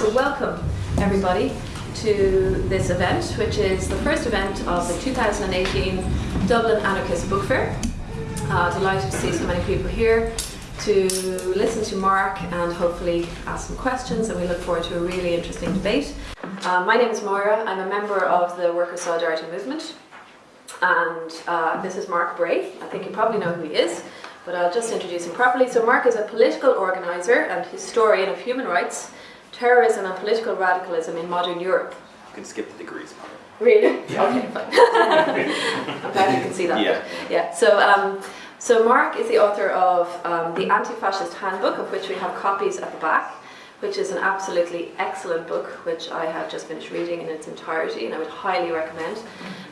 So welcome everybody to this event, which is the first event of the 2018 Dublin Anarchist Book Fair. Uh, delighted to see so many people here to listen to Mark and hopefully ask some questions and we look forward to a really interesting debate. Uh, my name is Moira, I'm a member of the Workers' Solidarity Movement and uh, this is Mark Bray. I think you probably know who he is, but I'll just introduce him properly. So Mark is a political organiser and historian of human rights, terrorism and political radicalism in modern Europe. You can skip the degrees. part. Really? Yeah. Okay, fine. I'm glad you can see that. Yeah. Yeah. So, um, so Mark is the author of um, the Anti-Fascist Handbook, of which we have copies at the back, which is an absolutely excellent book, which I have just finished reading in its entirety, and I would highly recommend.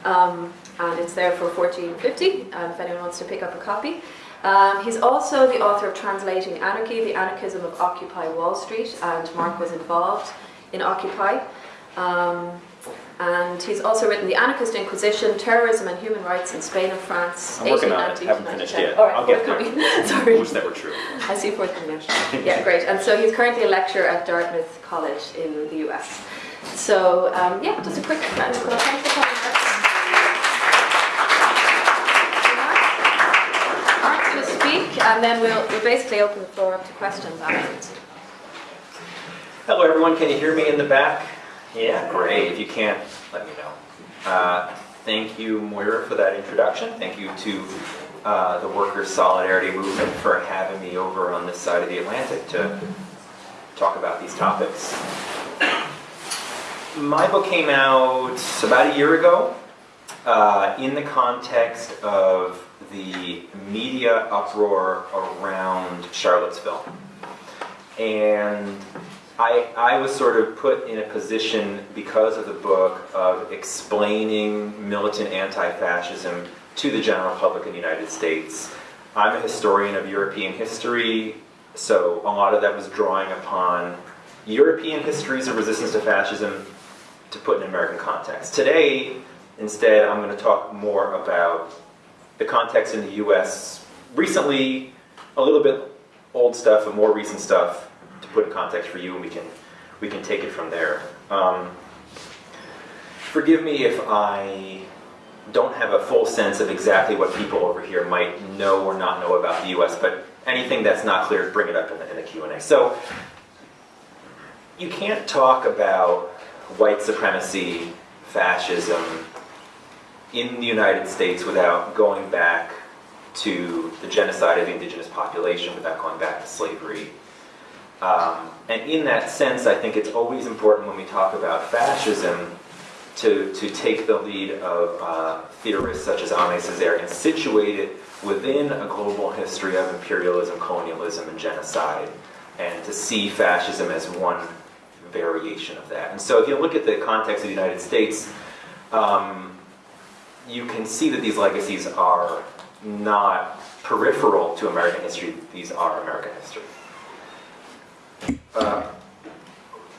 Um, and it's there for 14.50, and if anyone wants to pick up a copy. Um, he's also the author of Translating Anarchy, The Anarchism of Occupy Wall Street, and Mark was involved in Occupy. Um, and he's also written The Anarchist Inquisition, Terrorism and Human Rights in Spain and France. I'm working on it, haven't finished yet. All right, I'll get there. Sorry. Wish that were true. I see forthcoming. Yeah, great. And so he's currently a lecturer at Dartmouth College in the US. So um, yeah, just a quick round of applause. Thanks for coming. Mark to speak, and then we'll, we'll basically open the floor up to questions afterwards. Hello everyone, can you hear me in the back? Yeah, great. If you can't, let me know. Uh, thank you, Moira, for that introduction. Thank you to uh, the Workers' Solidarity Movement for having me over on this side of the Atlantic to talk about these topics. My book came out about a year ago uh, in the context of the media uproar around Charlottesville. And I, I was sort of put in a position because of the book of explaining militant anti-fascism to the general public in the United States. I'm a historian of European history, so a lot of that was drawing upon European histories of resistance to fascism to put in American context. Today, instead, I'm going to talk more about the context in the US recently, a little bit old stuff and more recent stuff to put in context for you and we can, we can take it from there. Um, forgive me if I don't have a full sense of exactly what people over here might know or not know about the US, but anything that's not clear, bring it up in the, in the Q&A. So, you can't talk about white supremacy, fascism, in the United States without going back to the genocide of the indigenous population, without going back to slavery. Um, and in that sense, I think it's always important when we talk about fascism to, to take the lead of uh, theorists such as Aimé Césaire and situate it within a global history of imperialism, colonialism, and genocide, and to see fascism as one variation of that. And so if you look at the context of the United States, um, you can see that these legacies are not peripheral to American history, these are American history. Uh,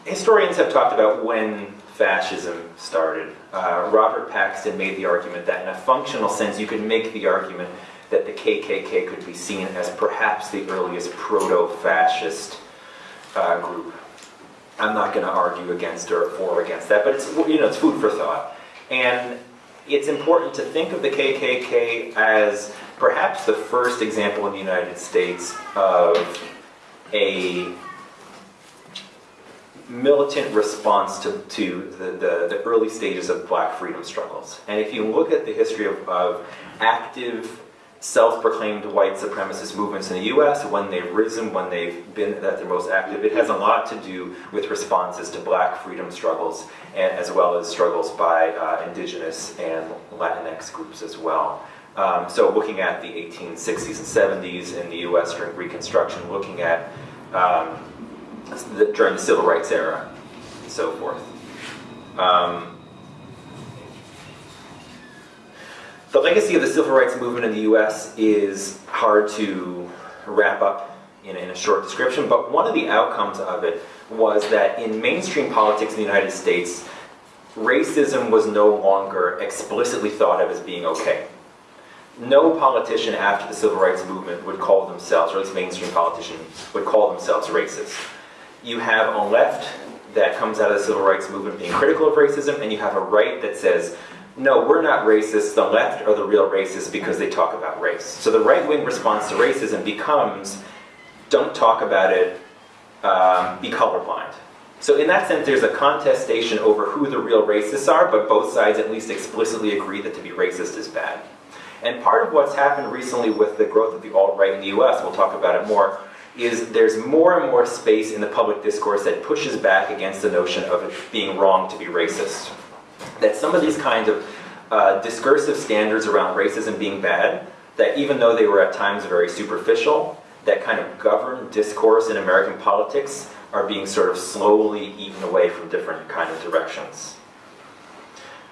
historians have talked about when fascism started. Uh, Robert Paxton made the argument that in a functional sense you could make the argument that the KKK could be seen as perhaps the earliest proto-fascist uh, group. I'm not going to argue against or for or against that, but it's you know it's food for thought. And it's important to think of the KKK as perhaps the first example in the United States of a militant response to, to the, the, the, early stages of black freedom struggles. And if you look at the history of, of active self-proclaimed white supremacist movements in the US, when they've risen, when they've been at their most active, it has a lot to do with responses to black freedom struggles, and, as well as struggles by uh, indigenous and Latinx groups as well. Um, so looking at the 1860s and 70s in the US during Reconstruction, looking at um, the, during the Civil Rights era, and so forth. Um, The legacy of the civil rights movement in the US is hard to wrap up in, in, a short description, but one of the outcomes of it was that in mainstream politics in the United States, racism was no longer explicitly thought of as being okay. No politician after the civil rights movement would call themselves, or at least mainstream politicians, would call themselves racist. You have on left that comes out of the civil rights movement being critical of racism, and you have a right that says, no, we're not racist, the left are the real racists because they talk about race. So the right-wing response to racism becomes, don't talk about it, um, be colorblind. So in that sense, there's a contestation over who the real racists are, but both sides at least explicitly agree that to be racist is bad. And part of what's happened recently with the growth of the alt-right in the US, we'll talk about it more, is there's more and more space in the public discourse that pushes back against the notion of it being wrong to be racist. That some of these kinds of uh, discursive standards around racism being bad, that even though they were at times very superficial, that kind of govern discourse in American politics are being sort of slowly eaten away from different kind of directions.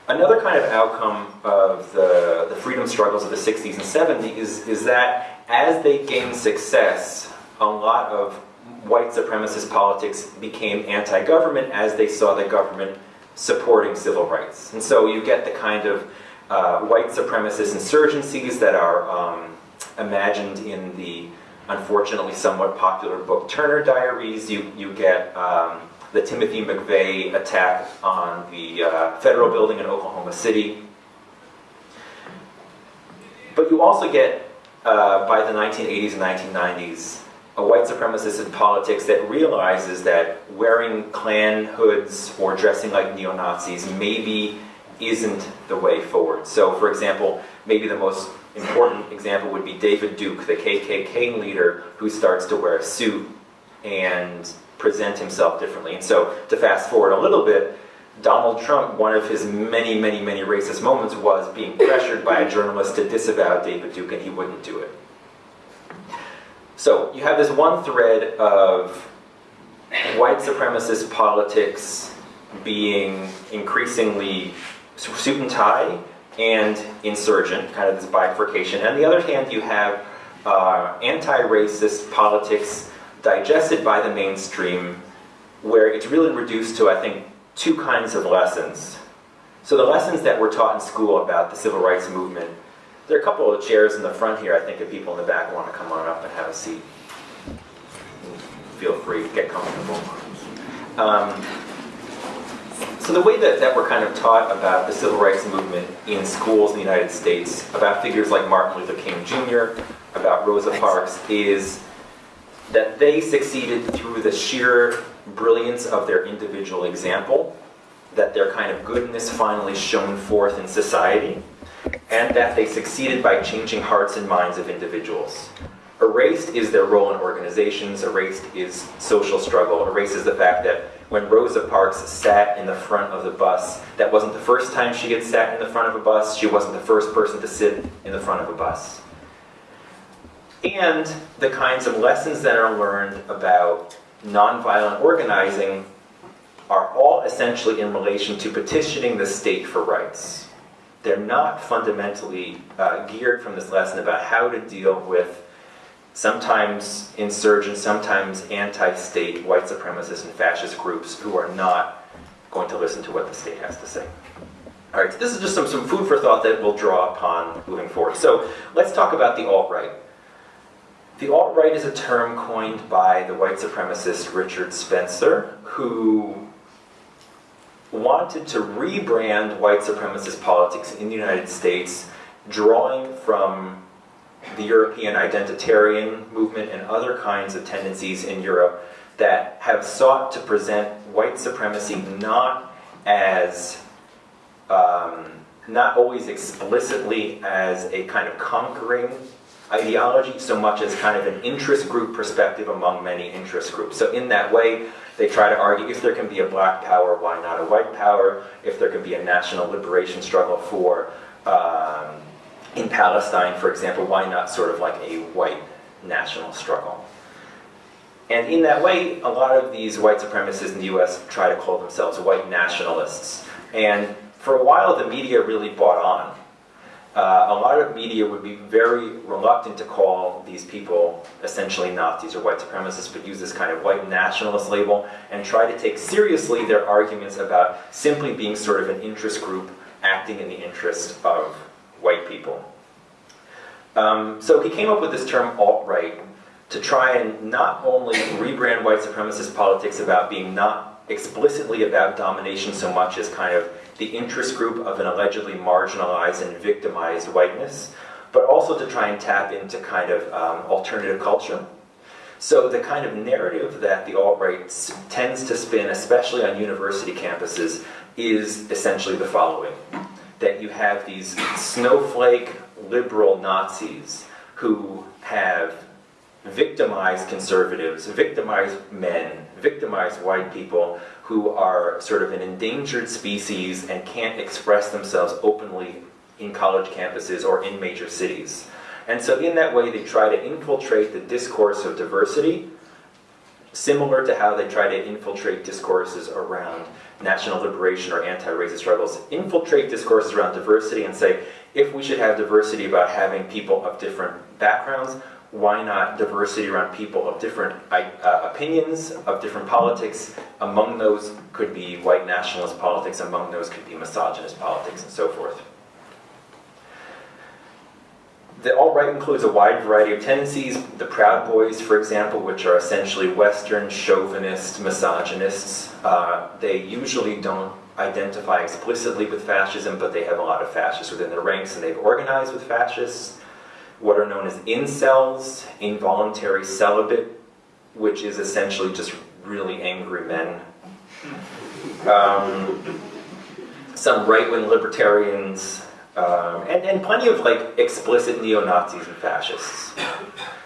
Another kind of outcome of the, the freedom struggles of the 60s and 70s is, is that as they gained success, a lot of white supremacist politics became anti-government as they saw the government supporting civil rights. And so you get the kind of uh, white supremacist insurgencies that are um, imagined in the unfortunately somewhat popular book Turner Diaries. You, you get um, the Timothy McVeigh attack on the uh, federal building in Oklahoma City. But you also get, uh, by the 1980s and 1990s, a white supremacist in politics that realizes that wearing Klan hoods or dressing like neo-Nazis maybe isn't the way forward. So for example, maybe the most important example would be David Duke, the KKK leader who starts to wear a suit and present himself differently. And so to fast forward a little bit, Donald Trump, one of his many, many, many racist moments was being pressured by a journalist to disavow David Duke and he wouldn't do it. So you have this one thread of white supremacist politics being increasingly suit and tie and insurgent, kind of this bifurcation. And on the other hand, you have uh, anti-racist politics digested by the mainstream where it's really reduced to, I think, two kinds of lessons. So the lessons that were taught in school about the civil rights movement, there are a couple of chairs in the front here, I think if people in the back want to come on up and have a seat, feel free, to get comfortable. Um, so the way that, that we're kind of taught about the civil rights movement in schools in the United States, about figures like Martin Luther King Jr., about Rosa Parks, is that they succeeded through the sheer brilliance of their individual example, that their kind of goodness finally shone forth in society, and that they succeeded by changing hearts and minds of individuals. Erased is their role in organizations, erased is social struggle, erased is the fact that when Rosa Parks sat in the front of the bus. That wasn't the first time she had sat in the front of a bus. She wasn't the first person to sit in the front of a bus. And the kinds of lessons that are learned about nonviolent organizing are all essentially in relation to petitioning the state for rights. They're not fundamentally uh, geared from this lesson about how to deal with sometimes insurgent, sometimes anti-state white supremacist and fascist groups who are not going to listen to what the state has to say. All right, so this is just some, some food for thought that we'll draw upon moving forward. So let's talk about the alt-right. The alt-right is a term coined by the white supremacist Richard Spencer, who wanted to rebrand white supremacist politics in the United States, drawing from the European identitarian movement and other kinds of tendencies in Europe that have sought to present white supremacy not as, um, not always explicitly as a kind of conquering ideology, so much as kind of an interest group perspective among many interest groups. So in that way, they try to argue if there can be a black power, why not a white power? If there can be a national liberation struggle for um, in Palestine, for example, why not sort of like a white national struggle? And in that way, a lot of these white supremacists in the US try to call themselves white nationalists. And for a while, the media really bought on. Uh, a lot of media would be very reluctant to call these people essentially Nazis or white supremacists, but use this kind of white nationalist label and try to take seriously their arguments about simply being sort of an interest group acting in the interest of white people. Um, so he came up with this term alt-right to try and not only rebrand white supremacist politics about being not explicitly about domination so much as kind of the interest group of an allegedly marginalized and victimized whiteness, but also to try and tap into kind of um, alternative culture. So the kind of narrative that the alt-right tends to spin, especially on university campuses, is essentially the following. That you have these snowflake liberal Nazis who have victimized conservatives, victimized men, victimized white people who are sort of an endangered species and can't express themselves openly in college campuses or in major cities. And so in that way, they try to infiltrate the discourse of diversity, similar to how they try to infiltrate discourses around national liberation or anti-racist struggles, infiltrate discourses around diversity and say, if we should have diversity about having people of different backgrounds, why not diversity around people of different uh, opinions, of different politics? Among those could be white nationalist politics, among those could be misogynist politics, and so forth. The alt-right includes a wide variety of tendencies. The Proud Boys, for example, which are essentially Western chauvinist misogynists. Uh, they usually don't identify explicitly with fascism, but they have a lot of fascists within their ranks, and they've organized with fascists. What are known as incels, involuntary celibate, which is essentially just really angry men. Um, some right-wing libertarians, um, and, and plenty of like explicit neo-Nazis and fascists.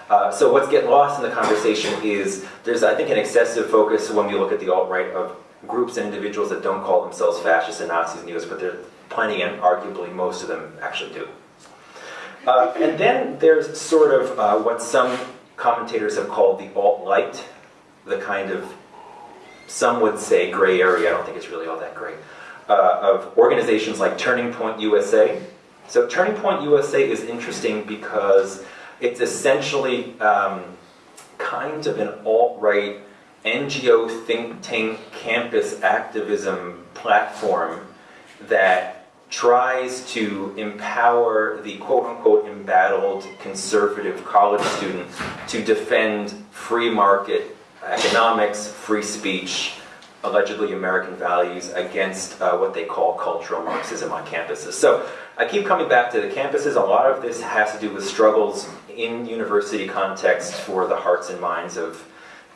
Uh, so what's getting lost in the conversation is there's, I think, an excessive focus when we look at the alt-right of groups and individuals that don't call themselves fascists and Nazis and neo but there are plenty, and arguably most of them actually do. Uh, and then there's sort of uh, what some commentators have called the alt-light, the kind of, some would say gray area, I don't think it's really all that gray, uh, of organizations like Turning Point USA. So Turning Point USA is interesting because it's essentially um, kind of an alt-right NGO think tank campus activism platform that tries to empower the quote-unquote embattled conservative college student to defend free market economics, free speech, allegedly American values against uh, what they call cultural Marxism on campuses. So I keep coming back to the campuses. A lot of this has to do with struggles in university context for the hearts and minds of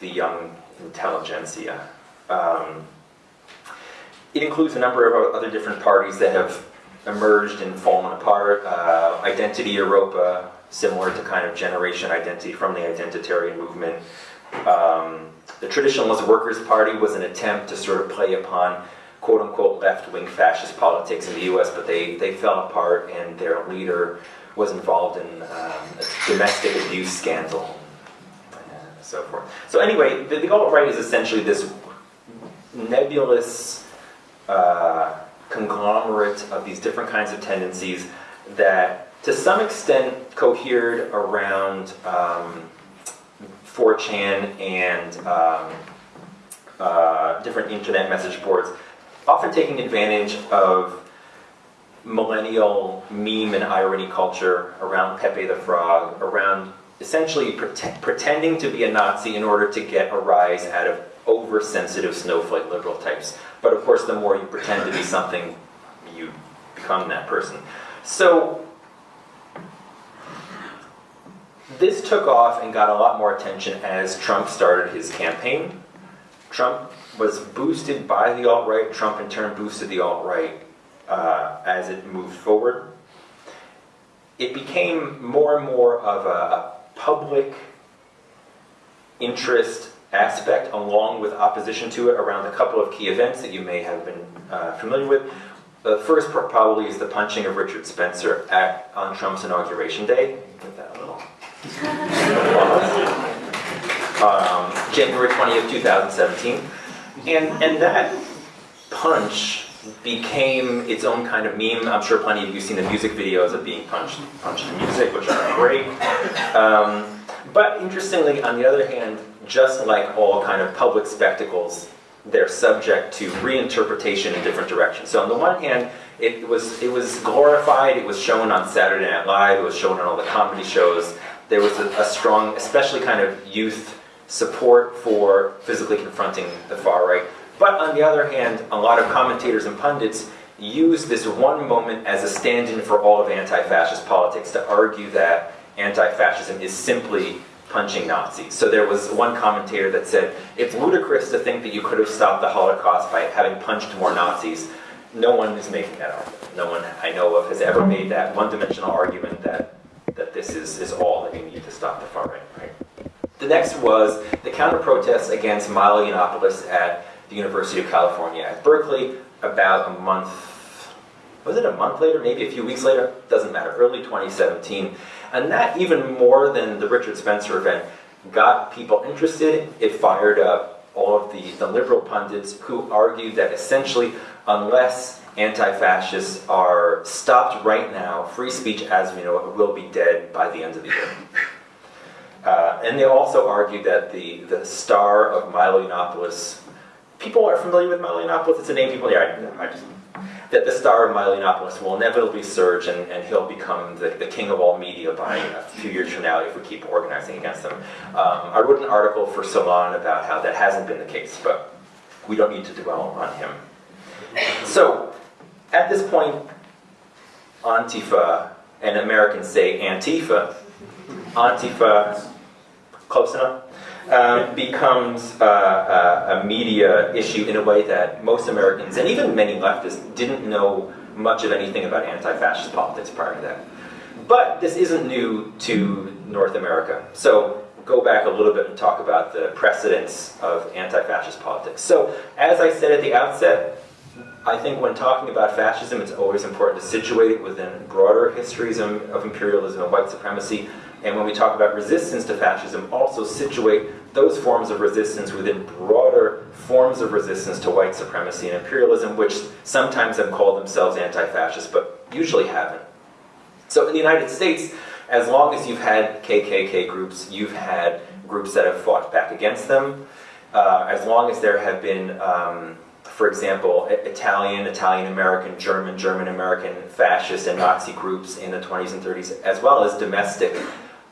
the young intelligentsia. Um, it includes a number of other different parties that have emerged and fallen apart. Uh, Identity Europa, similar to kind of generation identity from the identitarian movement. Um, the Traditionalist Workers' Party was an attempt to sort of play upon quote-unquote left-wing fascist politics in the U.S., but they, they fell apart and their leader was involved in um, a domestic abuse scandal and so forth. So anyway, the, the alt-right is essentially this nebulous uh, conglomerate of these different kinds of tendencies that to some extent cohered around um, 4chan and um, uh, different internet message boards, often taking advantage of millennial meme and irony culture around Pepe the Frog, around essentially pre pretending to be a Nazi in order to get a rise out of oversensitive snowflake liberal types. But of course, the more you pretend to be something, you become that person. So this took off and got a lot more attention as Trump started his campaign. Trump was boosted by the alt-right. Trump in turn boosted the alt-right uh, as it moved forward. It became more and more of a, a public interest aspect along with opposition to it around a couple of key events that you may have been uh, familiar with. The first probably is the punching of Richard Spencer at, on Trump's inauguration day. Give that a little um, January 20th, 2017. And, and that punch became its own kind of meme. I'm sure plenty of you have seen the music videos of being punched, punched in music, which are great. Um, but interestingly, on the other hand, just like all kind of public spectacles, they're subject to reinterpretation in different directions. So on the one hand, it was, it was glorified, it was shown on Saturday Night Live, it was shown on all the comedy shows. There was a, a strong, especially kind of youth support for physically confronting the far right. But on the other hand, a lot of commentators and pundits use this one moment as a stand-in for all of anti-fascist politics to argue that anti-fascism is simply punching Nazis. So there was one commentator that said, it's ludicrous to think that you could have stopped the Holocaust by having punched more Nazis. No one is making that argument. No one I know of has ever made that one-dimensional argument that, that this is, is all that you need to stop the far right, right? The next was the counter-protests against Milo Yiannopoulos at the University of California at Berkeley about a month, was it a month later, maybe a few weeks later, doesn't matter, early 2017. And that, even more than the Richard Spencer event, got people interested. It fired up all of the, the liberal pundits who argued that essentially, unless anti-fascists are stopped right now, free speech as we know it will be dead by the end of the year. Uh, and they also argued that the, the star of Milo Yiannopoulos, people are familiar with Milo Yiannopoulos, it's a name people, yeah, I, I just, that the star of Milo Yiannopoulos will inevitably surge and, and he'll become the, the king of all media by a few years from now if we keep organizing against him. Um, I wrote an article for Salon about how that hasn't been the case, but we don't need to dwell on him. So, at this point, Antifa, and Americans say Antifa, Antifa, close enough, um, becomes uh, uh, a media issue in a way that most Americans, and even many leftists, didn't know much of anything about anti-fascist politics prior to that. But this isn't new to North America. So go back a little bit and talk about the precedents of anti-fascist politics. So as I said at the outset, I think when talking about fascism, it's always important to situate it within broader histories of imperialism and white supremacy. And when we talk about resistance to fascism, also situate those forms of resistance within broader forms of resistance to white supremacy and imperialism, which sometimes have called themselves anti-fascist, but usually haven't. So in the United States, as long as you've had KKK groups, you've had groups that have fought back against them. Uh, as long as there have been, um, for example, Italian, Italian-American, German, German-American fascist and Nazi groups in the 20s and 30s, as well as domestic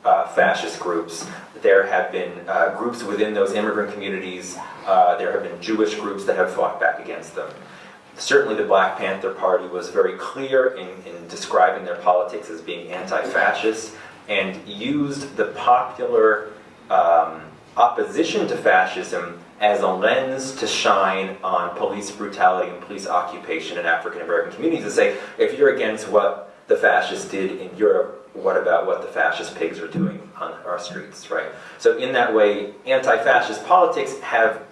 uh, fascist groups. There have been uh, groups within those immigrant communities, uh, there have been Jewish groups that have fought back against them. Certainly the Black Panther Party was very clear in, in describing their politics as being anti-fascist and used the popular um, opposition to fascism as a lens to shine on police brutality and police occupation in African American communities to say, if you're against what the fascists did in Europe, what about what the fascist pigs are doing on our streets, right? So in that way, anti-fascist politics have,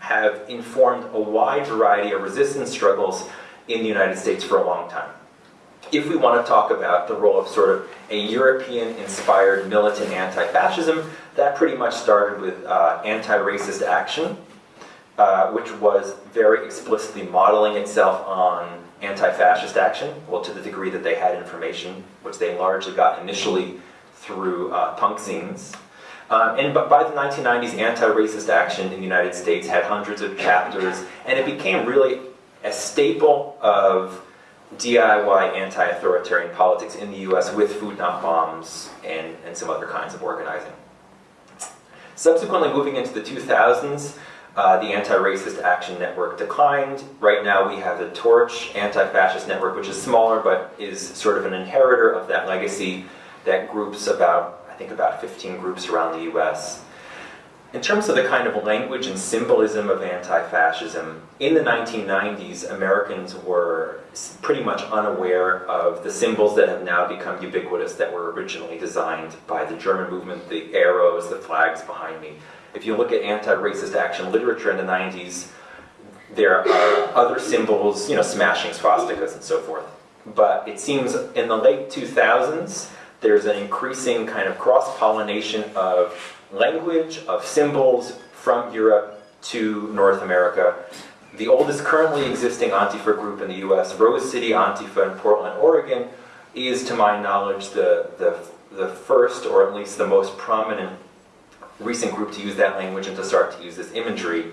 have informed a wide variety of resistance struggles in the United States for a long time. If we want to talk about the role of sort of a European-inspired militant anti-fascism, that pretty much started with uh, anti-racist action, uh, which was very explicitly modeling itself on anti-fascist action, well to the degree that they had information, which they largely got initially through uh, punk zines. Um, and by the 1990s, anti-racist action in the United States had hundreds of chapters, and it became really a staple of DIY anti-authoritarian politics in the US with Food Not Bombs and, and some other kinds of organizing. Subsequently, moving into the 2000s, uh, the Anti-Racist Action Network declined. Right now we have the Torch Anti-Fascist Network, which is smaller but is sort of an inheritor of that legacy that groups about, I think about 15 groups around the US. In terms of the kind of language and symbolism of anti-fascism, in the 1990s, Americans were pretty much unaware of the symbols that have now become ubiquitous that were originally designed by the German movement, the arrows, the flags behind me. If you look at anti-racist action literature in the 90s, there are other symbols, you know, smashing swastikas and so forth. But it seems in the late 2000s, there's an increasing kind of cross-pollination of language, of symbols from Europe to North America. The oldest currently existing Antifa group in the US, Rose City Antifa in Portland, Oregon, is to my knowledge the, the, the first or at least the most prominent recent group to use that language and to start to use this imagery.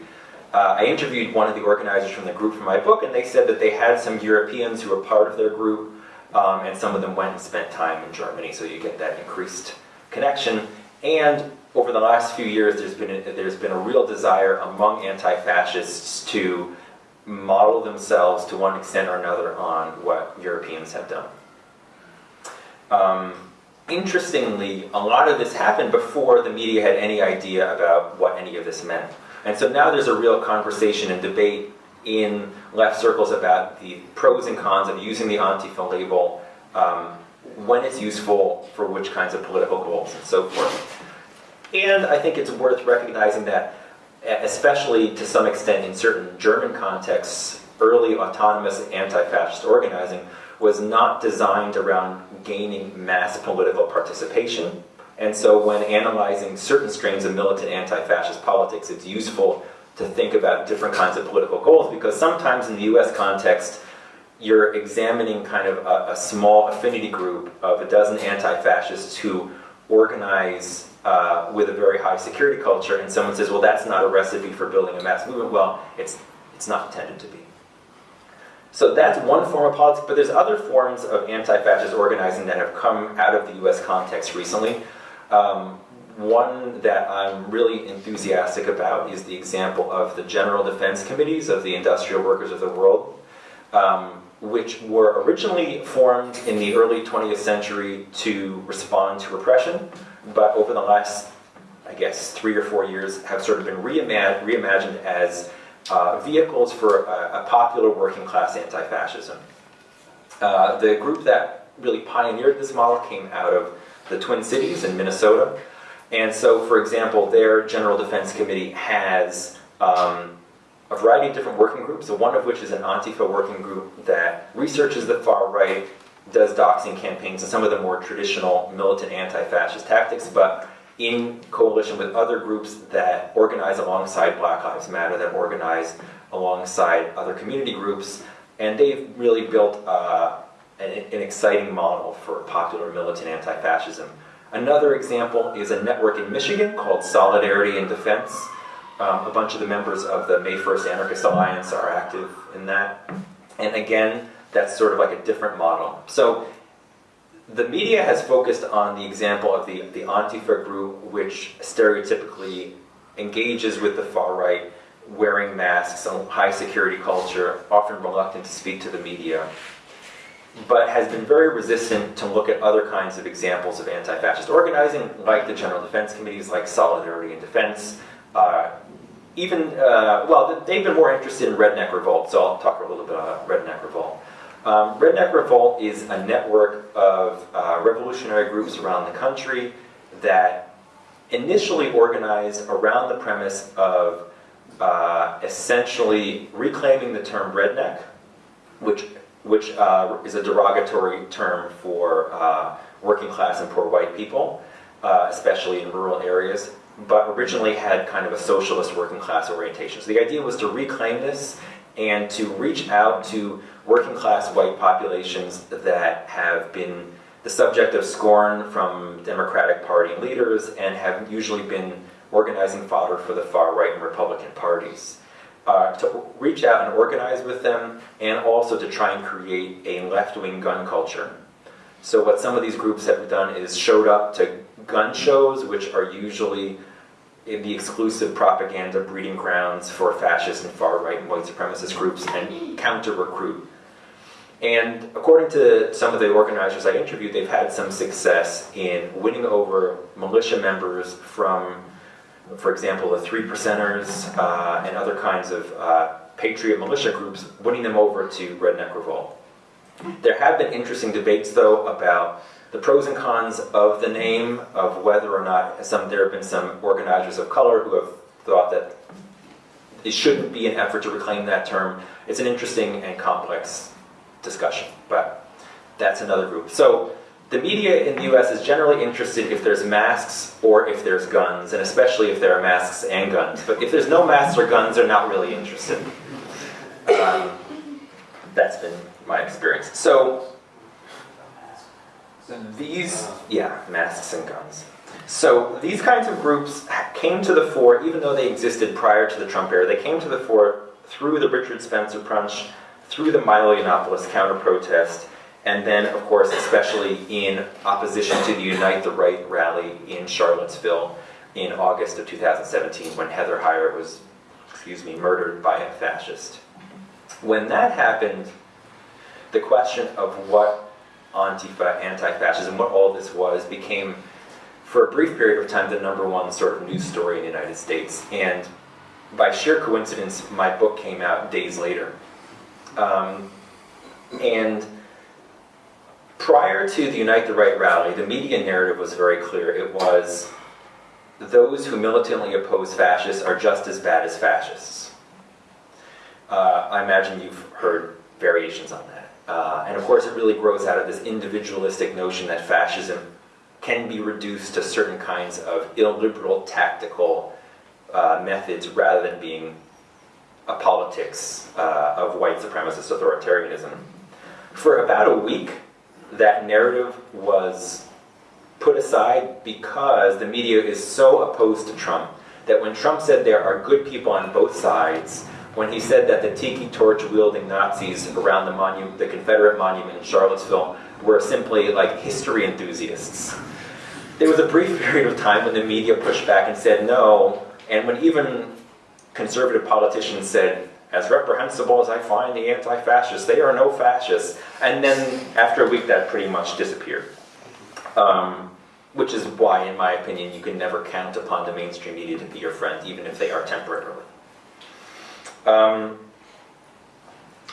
Uh, I interviewed one of the organizers from the group for my book, and they said that they had some Europeans who were part of their group, um, and some of them went and spent time in Germany, so you get that increased connection. And over the last few years, there's been a, there's been a real desire among anti-fascists to model themselves to one extent or another on what Europeans have done. Um, interestingly, a lot of this happened before the media had any idea about what any of this meant. And so now there's a real conversation and debate in left circles about the pros and cons of using the Antifa label, um, when it's useful for which kinds of political goals and so forth. And I think it's worth recognizing that, especially to some extent in certain German contexts, early autonomous anti-fascist organizing was not designed around gaining mass political participation. And so when analyzing certain strains of militant anti-fascist politics, it's useful to think about different kinds of political goals because sometimes in the US context, you're examining kind of a, a small affinity group of a dozen anti-fascists who organize uh, with a very high security culture and someone says, well, that's not a recipe for building a mass movement. Well, it's, it's not intended to be. So that's one form of politics, but there's other forms of anti-fascist organizing that have come out of the US context recently. Um, one that I'm really enthusiastic about is the example of the General Defense Committees of the Industrial Workers of the World, um, which were originally formed in the early 20th century to respond to repression, but over the last, I guess, three or four years have sort of been reimag reimagined as uh, vehicles for a, a, popular working class anti-fascism. Uh, the group that really pioneered this model came out of the Twin Cities in Minnesota. And so, for example, their General Defense Committee has um, a variety of different working groups, one of which is an Antifa working group that researches the far right, does doxing campaigns, and some of the more traditional militant anti-fascist tactics, but in coalition with other groups that organize alongside Black Lives Matter, that organize alongside other community groups, and they've really built uh, an, an exciting model for popular militant anti-fascism. Another example is a network in Michigan called Solidarity in Defense. Um, a bunch of the members of the May 1st Anarchist Alliance are active in that. And again, that's sort of like a different model. So the media has focused on the example of the, the Antifa group, which stereotypically engages with the far right, wearing masks, a high security culture, often reluctant to speak to the media but has been very resistant to look at other kinds of examples of anti-fascist organizing, like the General Defense Committees, like Solidarity in Defense. Uh, even, uh, well, they've been more interested in Redneck Revolt, so I'll talk a little bit about Redneck Revolt. Um, Redneck Revolt is a network of uh, revolutionary groups around the country that initially organized around the premise of uh, essentially reclaiming the term redneck, which which uh, is a derogatory term for uh, working class and poor white people, uh, especially in rural areas, but originally had kind of a socialist working class orientation. So the idea was to reclaim this and to reach out to working class white populations that have been the subject of scorn from Democratic Party leaders and have usually been organizing fodder for the far right and Republican parties uh, to reach out and organize with them, and also to try and create a left-wing gun culture. So what some of these groups have done is showed up to gun shows, which are usually the exclusive propaganda breeding grounds for fascist and far-right and white supremacist groups, and counter-recruit. And according to some of the organizers I interviewed, they've had some success in winning over militia members from for example, the Three Percenters uh, and other kinds of uh, patriot militia groups, winning them over to Redneck Revolt. There have been interesting debates, though, about the pros and cons of the name, of whether or not some there have been some organizers of color who have thought that it shouldn't be an effort to reclaim that term. It's an interesting and complex discussion, but that's another group. So the media in the US is generally interested if there's masks or if there's guns, and especially if there are masks and guns. But if there's no masks or guns, they're not really interested. Um, that's been my experience. So these, yeah, masks and guns. So these kinds of groups came to the fore, even though they existed prior to the Trump era, they came to the fore through the Richard Spencer Punch, through the Milo Yiannopoulos counter-protest, and then, of course, especially in opposition to the Unite the Right rally in Charlottesville, in August of 2017 when Heather Heyer was, excuse me, murdered by a fascist. When that happened, the question of what Antifa, anti-fascism, what all this was, became, for a brief period of time, the number one sort of news story in the United States. And by sheer coincidence, my book came out days later. Um, and prior to the Unite the Right rally, the media narrative was very clear. It was those who militantly oppose fascists are just as bad as fascists. Uh, I imagine you've heard variations on that. Uh, and of course, it really grows out of this individualistic notion that fascism can be reduced to certain kinds of illiberal tactical uh, methods rather than being a politics uh, of white supremacist authoritarianism. For about a week, that narrative was put aside because the media is so opposed to Trump that when Trump said there are good people on both sides, when he said that the tiki torch wielding Nazis around the, monu- the Confederate monument in Charlottesville were simply like history enthusiasts. There was a brief period of time when the media pushed back and said no, and when even conservative politicians said, as reprehensible as I find the anti-fascists, they are no fascists. And then after a week that pretty much disappeared. Um, which is why, in my opinion, you can never count upon the mainstream media to be your friend, even if they are temporarily. Um,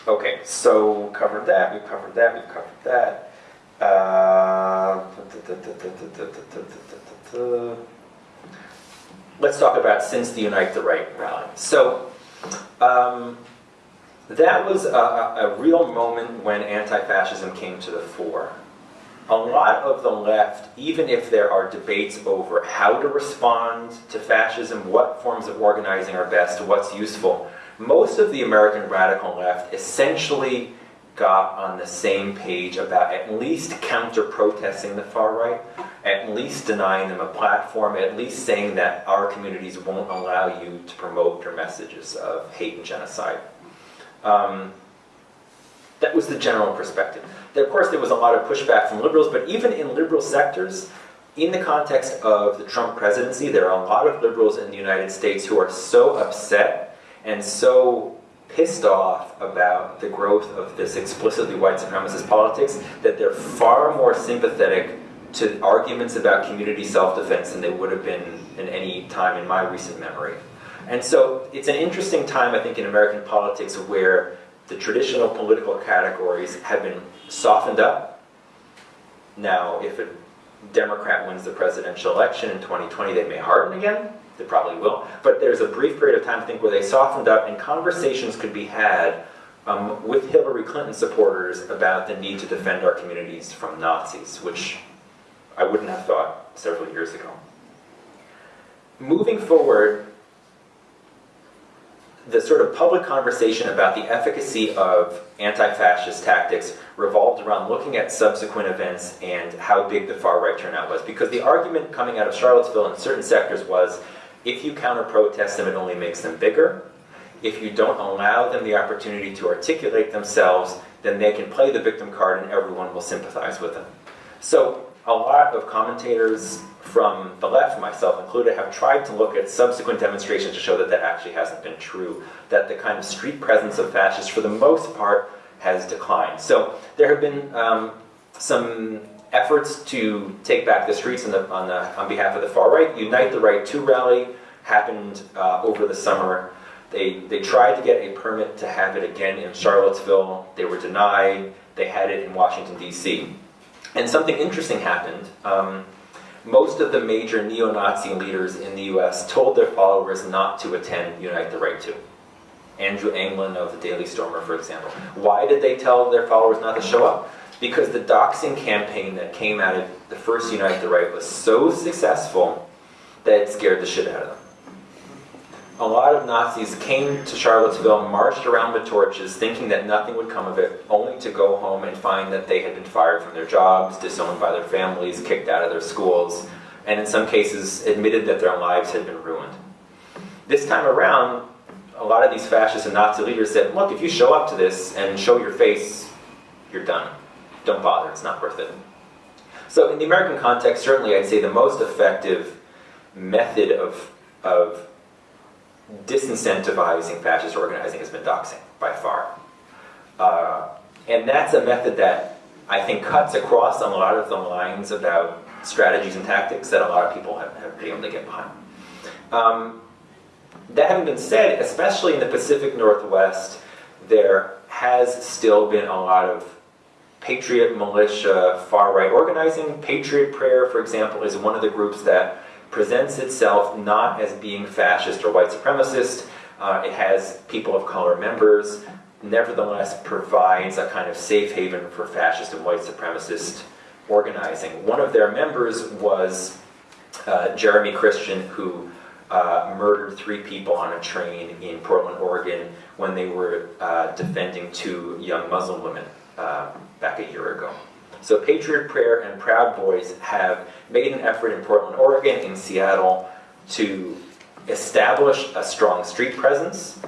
okay, so covered that, we've covered that, we've covered that. Uh, let's talk about since the Unite the Right rally. So um, that was a, a, real moment when anti-fascism came to the fore. A lot of the left, even if there are debates over how to respond to fascism, what forms of organizing are best, what's useful, most of the American radical left essentially got on the same page about at least counter-protesting the far right, at least denying them a platform, at least saying that our communities won't allow you to promote your messages of hate and genocide. Um, that was the general perspective. Of course, there was a lot of pushback from liberals, but even in liberal sectors, in the context of the Trump presidency, there are a lot of liberals in the United States who are so upset and so pissed off about the growth of this explicitly white supremacist politics that they're far more sympathetic to arguments about community self-defense than they would have been in any time in my recent memory. And so it's an interesting time, I think, in American politics where the traditional political categories have been softened up. Now, if a Democrat wins the presidential election in 2020, they may harden again. They probably will. But there's a brief period of time, I think, where they softened up and conversations could be had um, with Hillary Clinton supporters about the need to defend our communities from Nazis, which I wouldn't have thought several years ago. Moving forward, the sort of public conversation about the efficacy of anti-fascist tactics revolved around looking at subsequent events and how big the far-right turnout was. Because the argument coming out of Charlottesville in certain sectors was if you counter-protest them, it only makes them bigger. If you don't allow them the opportunity to articulate themselves, then they can play the victim card and everyone will sympathize with them. So a lot of commentators from the left, myself included, have tried to look at subsequent demonstrations to show that that actually hasn't been true, that the kind of street presence of fascists, for the most part, has declined. So there have been um, some efforts to take back the streets on, the, on, the, on behalf of the far right. Unite the Right 2 rally happened uh, over the summer. They, they tried to get a permit to have it again in Charlottesville. They were denied. They had it in Washington, D.C. And something interesting happened. Um, most of the major neo-Nazi leaders in the US told their followers not to attend Unite the Right 2. Andrew Anglin of the Daily Stormer, for example. Why did they tell their followers not to show up? because the doxing campaign that came out of the first Unite the Right was so successful that it scared the shit out of them. A lot of Nazis came to Charlottesville, marched around with torches, thinking that nothing would come of it, only to go home and find that they had been fired from their jobs, disowned by their families, kicked out of their schools, and in some cases admitted that their lives had been ruined. This time around, a lot of these fascist and Nazi leaders said, look, if you show up to this and show your face, you're done don't bother, it's not worth it. So in the American context, certainly I'd say the most effective method of, of disincentivizing fascist organizing has been doxing by far. Uh, and that's a method that I think cuts across a lot of the lines about strategies and tactics that a lot of people have, have been able to get behind. Um, that having been said, especially in the Pacific Northwest, there has still been a lot of patriot militia far-right organizing. Patriot Prayer, for example, is one of the groups that presents itself not as being fascist or white supremacist. Uh, it has people of color members, nevertheless provides a kind of safe haven for fascist and white supremacist organizing. One of their members was uh, Jeremy Christian, who uh, murdered three people on a train in Portland, Oregon, when they were uh, defending two young Muslim women uh, back a year ago. So Patriot Prayer and Proud Boys have made an effort in Portland, Oregon, in Seattle, to establish a strong street presence.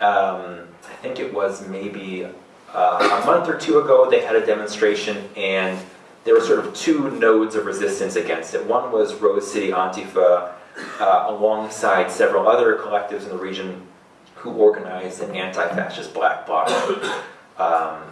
Um, I think it was maybe uh, a month or two ago they had a demonstration and there were sort of two nodes of resistance against it. One was Rose City Antifa uh, alongside several other collectives in the region who organized an anti-fascist black bloc. Um,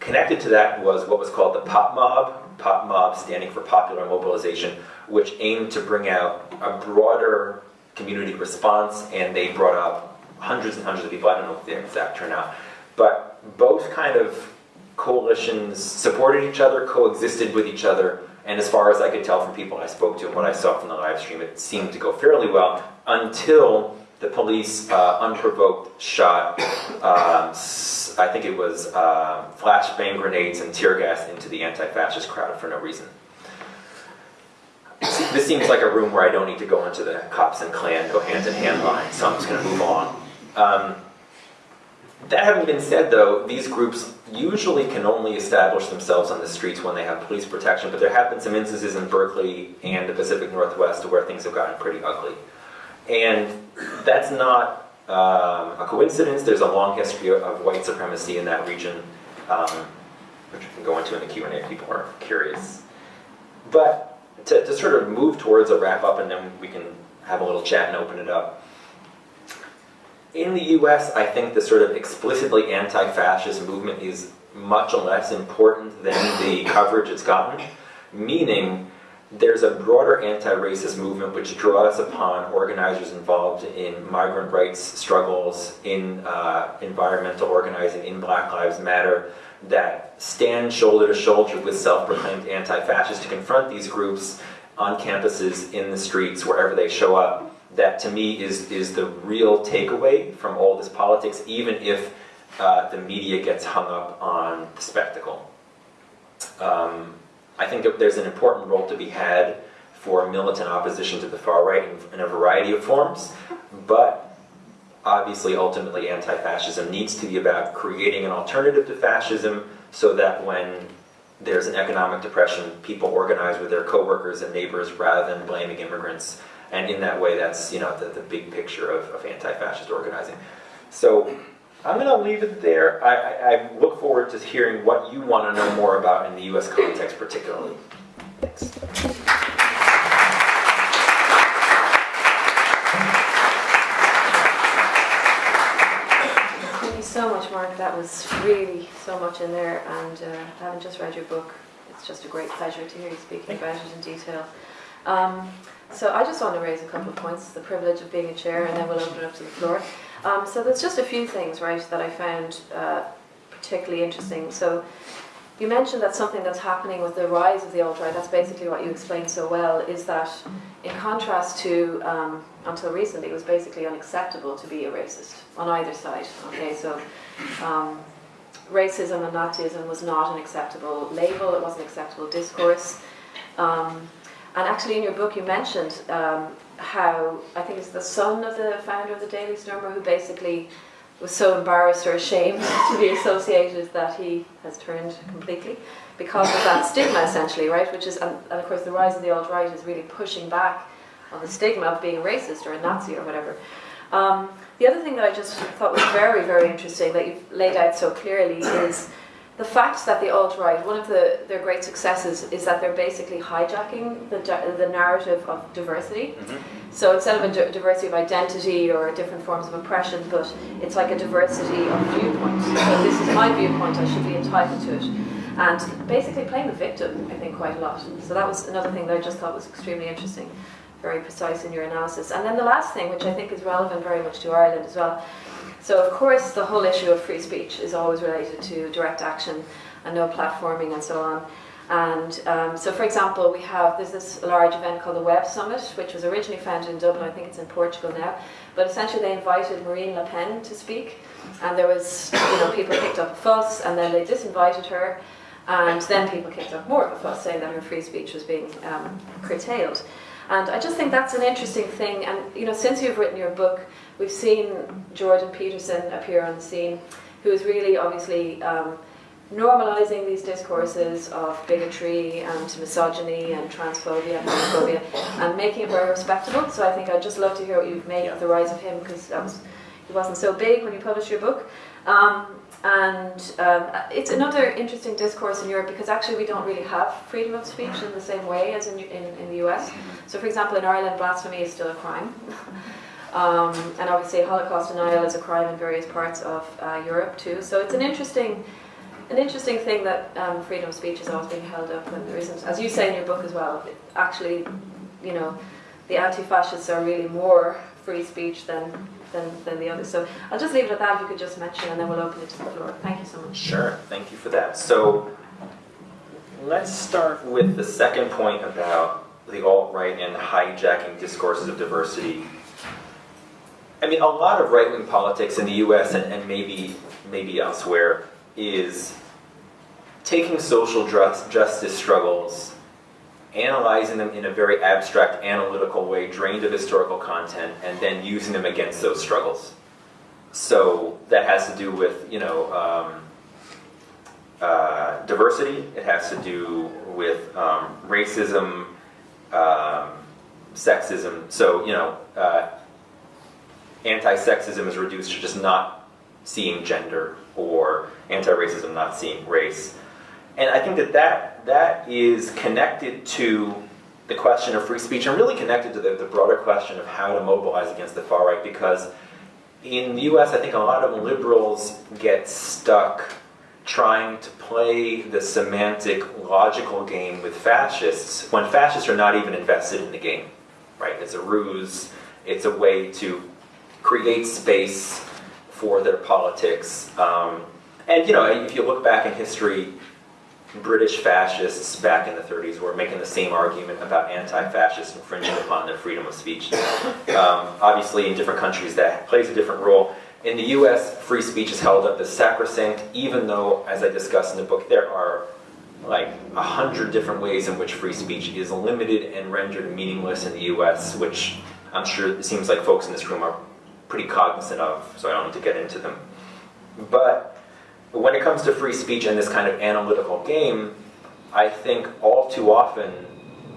connected to that was what was called the Pop Mob, Pop Mob standing for Popular Mobilization, which aimed to bring out a broader community response, and they brought up hundreds and hundreds of people. I don't know if the exact turnout, but both kind of coalitions supported each other, coexisted with each other, and as far as I could tell from people I spoke to and what I saw from the live stream, it seemed to go fairly well until the police uh, unprovoked shot, um, I think it was uh, flashbang grenades and tear gas into the anti-fascist crowd for no reason. This seems like a room where I don't need to go into the cops and Klan go hand in hand line, so I'm just going to move on. Um, that having been said, though, these groups usually can only establish themselves on the streets when they have police protection, but there have been some instances in Berkeley and the Pacific Northwest where things have gotten pretty ugly. And that's not um, a coincidence. There's a long history of white supremacy in that region, um, which we can go into in the Q&A if people are curious. But to, to sort of move towards a wrap up and then we can have a little chat and open it up. In the US, I think the sort of explicitly anti-fascist movement is much less important than the coverage it's gotten, meaning there's a broader anti-racist movement which draws upon organizers involved in migrant rights struggles, in uh, environmental organizing, in Black Lives Matter, that stand shoulder to shoulder with self-proclaimed anti-fascists to confront these groups on campuses, in the streets, wherever they show up, that to me is, is the real takeaway from all this politics, even if uh, the media gets hung up on the spectacle. Um, I think there's an important role to be had for militant opposition to the far right in, a variety of forms, but obviously ultimately anti-fascism needs to be about creating an alternative to fascism so that when there's an economic depression, people organize with their coworkers and neighbors rather than blaming immigrants and in that way, that's you know the, the big picture of, of anti-fascist organizing. So I'm going to leave it there. I, I, I, look forward to hearing what you want to know more about in the U.S. context particularly. Thanks. Thank you so much, Mark. That was really so much in there, and uh, having just read your book, it's just a great pleasure to hear you speaking about it in detail. Um, so I just want to raise a couple of points, the privilege of being a chair, and then we'll open it up to the floor. Um, so there's just a few things, right, that I found uh, particularly interesting. So you mentioned that something that's happening with the rise of the alt-right, that's basically what you explained so well, is that in contrast to, um, until recently, it was basically unacceptable to be a racist on either side. Okay, so um, racism and Nazism was not an acceptable label, it wasn't acceptable discourse. Um, and actually in your book you mentioned um, how, I think it's the son of the founder of the Daily Stormer who basically was so embarrassed or ashamed to be associated that he has turned completely because of that stigma essentially, right? Which is, and, and of course the rise of the alt-right is really pushing back on the stigma of being a racist or a Nazi or whatever. Um, the other thing that I just thought was very, very interesting that you've laid out so clearly is the fact that the alt-right, one of the, their great successes is that they're basically hijacking the, the narrative of diversity. Mm-hmm. So instead of a diversity of identity or different forms of oppression, but it's like a diversity of viewpoints. So this is my viewpoint, I should be entitled to it. And basically playing the victim, I think, quite a lot. So that was another thing that I just thought was extremely interesting, very precise in your analysis. And then the last thing, which I think is relevant very much to Ireland as well. So of course the whole issue of free speech is always related to direct action and no platforming and so on. And um, so, for example, we have there's this large event called the Web Summit, which was originally founded in Dublin. I think it's in Portugal now. But essentially, they invited Marine Le Pen to speak, and there was, you know, people kicked up a fuss, and then they disinvited her, and then people kicked up more of a fuss, saying that her free speech was being um, curtailed. And I just think that's an interesting thing. And you know, since you've written your book, we've seen Jordan Peterson appear on the scene, who is really obviously. Um, normalizing these discourses of bigotry and misogyny and transphobia and homophobia and making it very respectable. So I think I'd just love to hear what you've made of the rise of him because that was he wasn't so big when you published your book. Um, and um, it's another interesting discourse in Europe because actually we don't really have freedom of speech in the same way as in, in, in the US. So, for example, in Ireland, blasphemy is still a crime. Um, and obviously, Holocaust denial is a crime in various parts of uh, Europe too. So it's an interesting an interesting thing that um, freedom of speech is always being held up when there isn't, as you say in your book as well, actually, you know, the anti-fascists are really more free speech than, than, than the others. So I'll just leave it at that if you could just mention and then we'll open it to the floor. Thank you so much. Sure, thank you for that. So let's start with the second point about the alt-right and hijacking discourses of diversity. I mean, a lot of right-wing politics in the US and, and maybe, maybe elsewhere is taking social justice struggles, analyzing them in a very abstract, analytical way, drained of historical content, and then using them against those struggles. So that has to do with, you know, um, uh, diversity. It has to do with um, racism, um, sexism. So, you know, uh, anti-sexism is reduced to just not seeing gender or anti-racism not seeing race. And I think that that, that is connected to the question of free speech and really connected to the, the broader question of how to mobilize against the far right because in the US, I think a lot of liberals get stuck trying to play the semantic logical game with fascists when fascists are not even invested in the game, right? It's a ruse, it's a way to create space for their politics. Um, and you know, if you look back in history, British fascists back in the 30s were making the same argument about anti-fascists infringing upon their freedom of speech. Um, obviously, in different countries, that plays a different role. In the U.S., free speech is held up as sacrosanct, even though, as I discuss in the book, there are like a hundred different ways in which free speech is limited and rendered meaningless in the U.S., which I'm sure it seems like folks in this room are pretty cognizant of, so I don't need to get into them. But when it comes to free speech and this kind of analytical game, I think all too often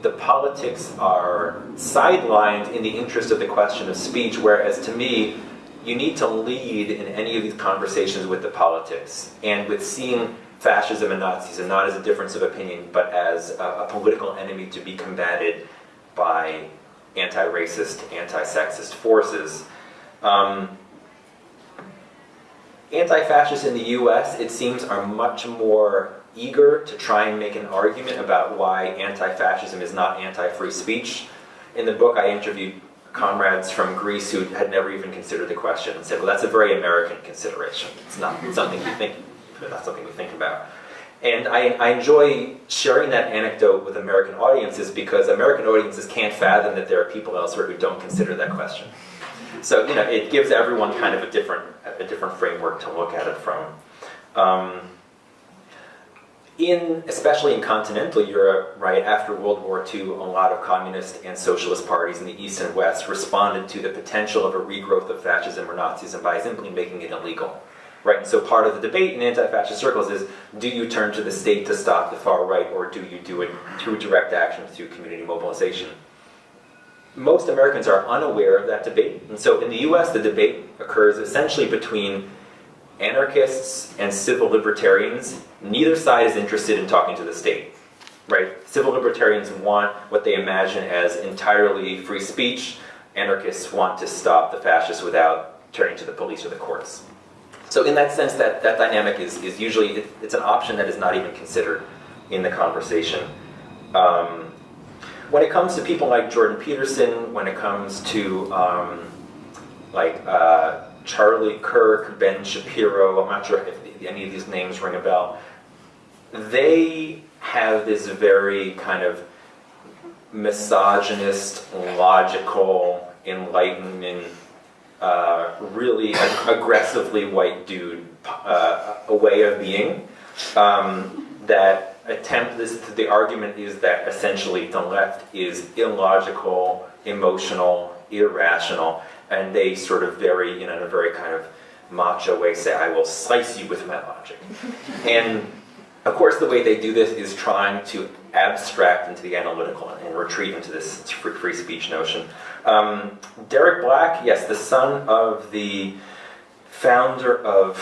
the politics are sidelined in the interest of the question of speech, whereas to me, you need to lead in any of these conversations with the politics and with seeing fascism and Nazism not as a difference of opinion, but as a, a political enemy to be combated by anti-racist, anti-sexist forces. Um, anti-fascists in the US, it seems, are much more eager to try and make an argument about why anti-fascism is not anti-free speech. In the book, I interviewed comrades from Greece who had never even considered the question and said, well, that's a very American consideration. It's not something we think, not something we think about. And I, I enjoy sharing that anecdote with American audiences because American audiences can't fathom that there are people elsewhere who don't consider that question. So you know, it gives everyone kind of a different, a different framework to look at it from. Um, in, especially in continental Europe, right after World War II, a lot of communist and socialist parties in the East and West responded to the potential of a regrowth of fascism or Nazism by simply making it illegal. Right, and so part of the debate in anti-fascist circles is, do you turn to the state to stop the far right, or do you do it through direct action, through community mobilization? Most Americans are unaware of that debate, and so in the U.S. the debate occurs essentially between anarchists and civil libertarians, neither side is interested in talking to the state. Right? Civil libertarians want what they imagine as entirely free speech. Anarchists want to stop the fascists without turning to the police or the courts. So in that sense, that, that dynamic is, is usually, it, it's an option that is not even considered in the conversation. Um, when it comes to people like Jordan Peterson, when it comes to um, like uh, Charlie Kirk, Ben Shapiro, I'm not sure if any of these names ring a bell, they have this very kind of misogynist, logical, enlightenment, uh, really ag aggressively white dude uh, a way of being um, that attempt this the argument is that essentially the left is illogical emotional irrational and they sort of very you know in a very kind of macho way say i will slice you with my logic. And of course the way they do this is trying to abstract into the analytical and retreat into this free speech notion. Um, Derek Black, yes, the son of the founder of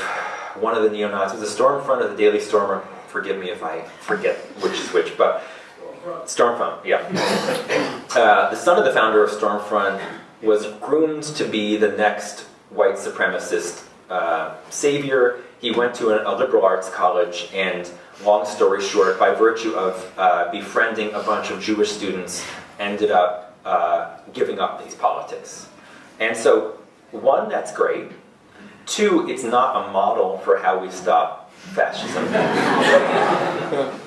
one of the neo-Nazis, the Stormfront of the Daily Stormer, forgive me if I forget which is which, but Stormfront, yeah. Uh, the son of the founder of Stormfront was groomed to be the next white supremacist uh, savior. He went to a, a, liberal arts college and, long story short, by virtue of uh, befriending a bunch of Jewish students, ended up uh, giving up these politics. And so, one, that's great. Two, it's not a model for how we stop fascism.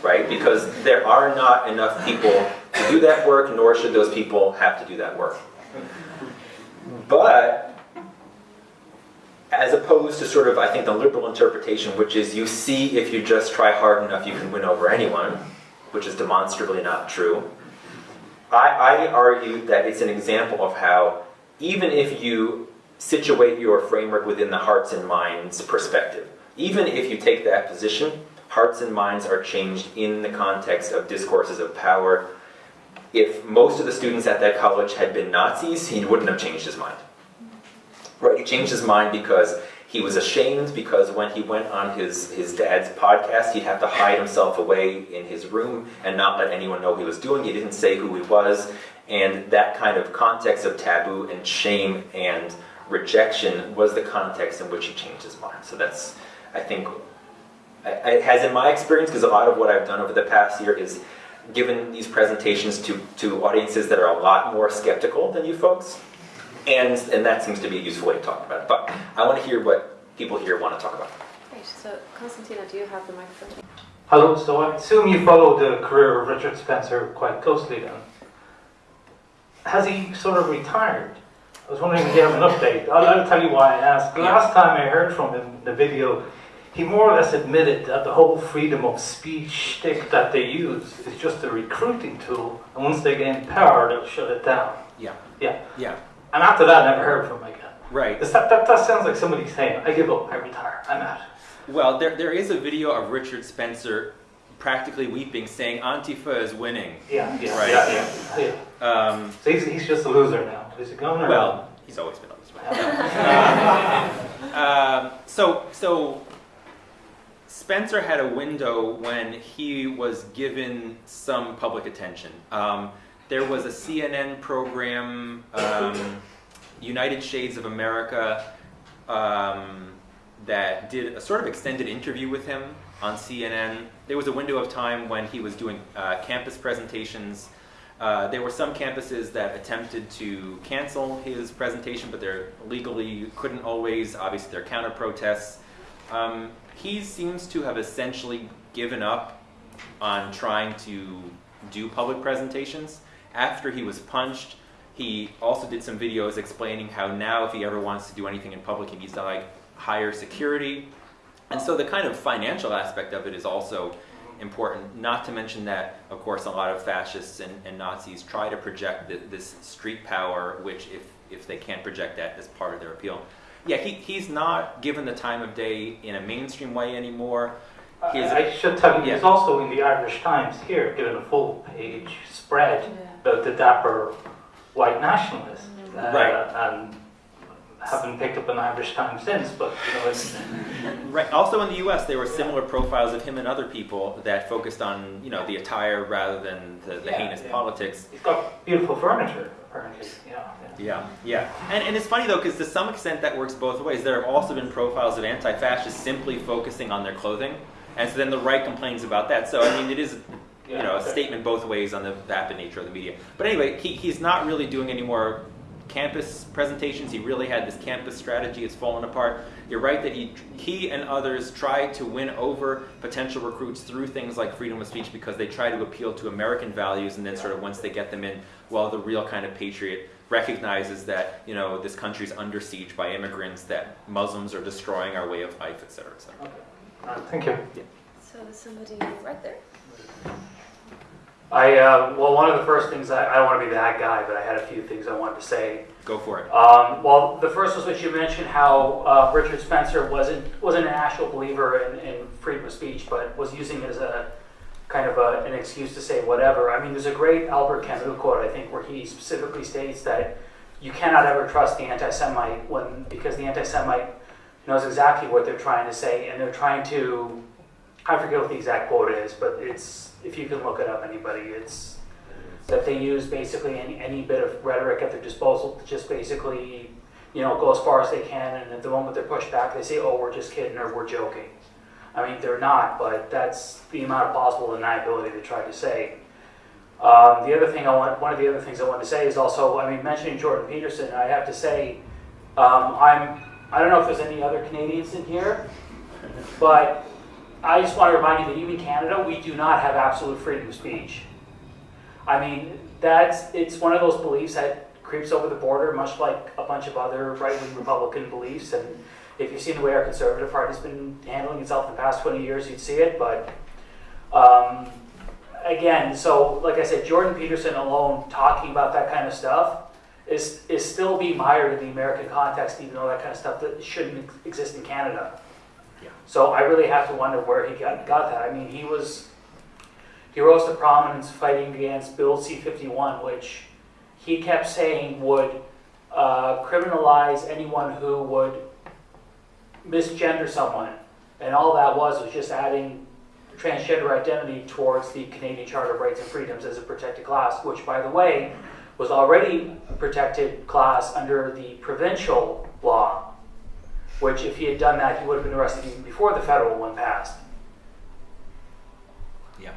right? Because there are not enough people to do that work, nor should those people have to do that work. But, as opposed to sort of, I think, the liberal interpretation, which is you see if you just try hard enough, you can win over anyone, which is demonstrably not true. I, I argue that it's an example of how even if you situate your framework within the hearts and minds perspective, even if you take that position, hearts and minds are changed in the context of discourses of power. If most of the students at that college had been Nazis, he wouldn't have changed his mind. Right? He changed his mind because he was ashamed because when he went on his, his dad's podcast, he'd have to hide himself away in his room and not let anyone know he was doing. He didn't say who he was. And that kind of context of taboo and shame and rejection was the context in which he changed his mind. So that's, I think, it has in my experience, because a lot of what I've done over the past year is given these presentations to, to audiences that are a lot more skeptical than you folks. And, and that seems to be a useful way to talk about it. But I want to hear what people here want to talk about. Great. So, Konstantina, do you have the microphone? Hello. So I assume you follow the career of Richard Spencer quite closely then. Has he sort of retired? I was wondering if you have an update. I'll, I'll tell you why I asked. The last time I heard from him in the video, he more or less admitted that the whole freedom of speech shtick that they use is just a recruiting tool, and once they gain power, they'll shut it down. Yeah. Yeah. Yeah. And after that, I never heard from him again. Right. That, that, that sounds like somebody saying, I give up, I retire, I'm out. Well, there, there is a video of Richard Spencer practically weeping, saying Antifa is winning. Yeah, yeah, right. yeah, yeah. yeah. Um, so he's, he's just a loser now. Is he going? Well, he's always been a loser. um, so, so Spencer had a window when he was given some public attention. Um, there was a CNN program, um, United Shades of America, um, that did a sort of extended interview with him on CNN. There was a window of time when he was doing uh, campus presentations. Uh, there were some campuses that attempted to cancel his presentation, but they legally couldn't always. Obviously, there are counter protests. Um, he seems to have essentially given up on trying to do public presentations after he was punched, he also did some videos explaining how now if he ever wants to do anything in public, he needs to like hire security. And so the kind of financial aspect of it is also important, not to mention that, of course, a lot of fascists and, and Nazis try to project the, this street power, which if, if they can't project that as part of their appeal. Yeah, he, he's not given the time of day in a mainstream way anymore. His, I should tell you, yeah. he's also in the Irish Times here, given a full page spread. Yeah about the dapper white nationalist. Uh, right. And haven't picked up an Irish Times since, but you know, it's, Right. Also in the U.S., there were similar profiles of him and other people that focused on, you know, the attire rather than the, the Yeah, heinous yeah. politics. He's got beautiful furniture apparently. Yeah. yeah. Yeah, yeah. And, and it's funny though, because to some extent that works both ways. There have also been profiles of anti-fascists simply focusing on their clothing, and so then the right complains about that. So I mean, it is, you Yeah, know, a statement both ways on the vapid nature of the media. But anyway, he, he's not really doing any more campus presentations. He really had this campus strategy. It's fallen apart. You're right that he, he and others try to win over potential recruits through things like freedom of speech because they try to appeal to American values, and then sort of once they get them in, well, the real kind of patriot recognizes that you know this country's under siege by immigrants, that Muslims are destroying our way of life, et cetera, et cetera. Okay. All right, thank you. So there's somebody right there. I, uh, well, one of the first things, I, I don't want to be that guy, but I had a few things I wanted to say. Go for it. Um, well, the first was what you mentioned, how uh, Richard Spencer wasn't, wasn't an actual believer in, in freedom of speech, but was using it as a kind of a, an excuse to say whatever. I mean, there's a great Albert Camus quote, I think, where he specifically states that you cannot ever trust the anti-Semite when, because the anti-Semite knows exactly what they're trying to say, and they're trying to, I forget what the exact quote is, but it's, if you can look it up, anybody, it's that they use basically any, any bit of rhetoric at their disposal to just basically, you know, go as far as they can, and at the moment they're pushed back, they say, oh, we're just kidding, or we're joking. I mean, they're not, but that's the amount of possible deniability they try to say. Um, the other thing I want, one of the other things I want to say is also, I mean, mentioning Jordan Peterson, I have to say, um, I'm, I don't know if there's any other Canadians in here, but I just want to remind you that even Canada, we do not have absolute freedom of speech. I mean, that's, it's one of those beliefs that creeps over the border, much like a bunch of other right-wing Republican beliefs. And if you've seen the way our Conservative Party's been handling itself in the past 20 years, you'd see it. But um, again, so like I said, Jordan Peterson alone talking about that kind of stuff is, is still being mired in the American context, even though that kind of stuff that shouldn't exist in Canada. So I really have to wonder where he got, got that. I mean, he was, he rose to prominence fighting against Bill C-51, which he kept saying would uh, criminalize anyone who would misgender someone. And all that was was just adding transgender identity towards the Canadian Charter of Rights and Freedoms as a protected class, which, by the way, was already a protected class under the provincial law, which, if he had done that, he would have been arrested even before the federal one passed. Yeah.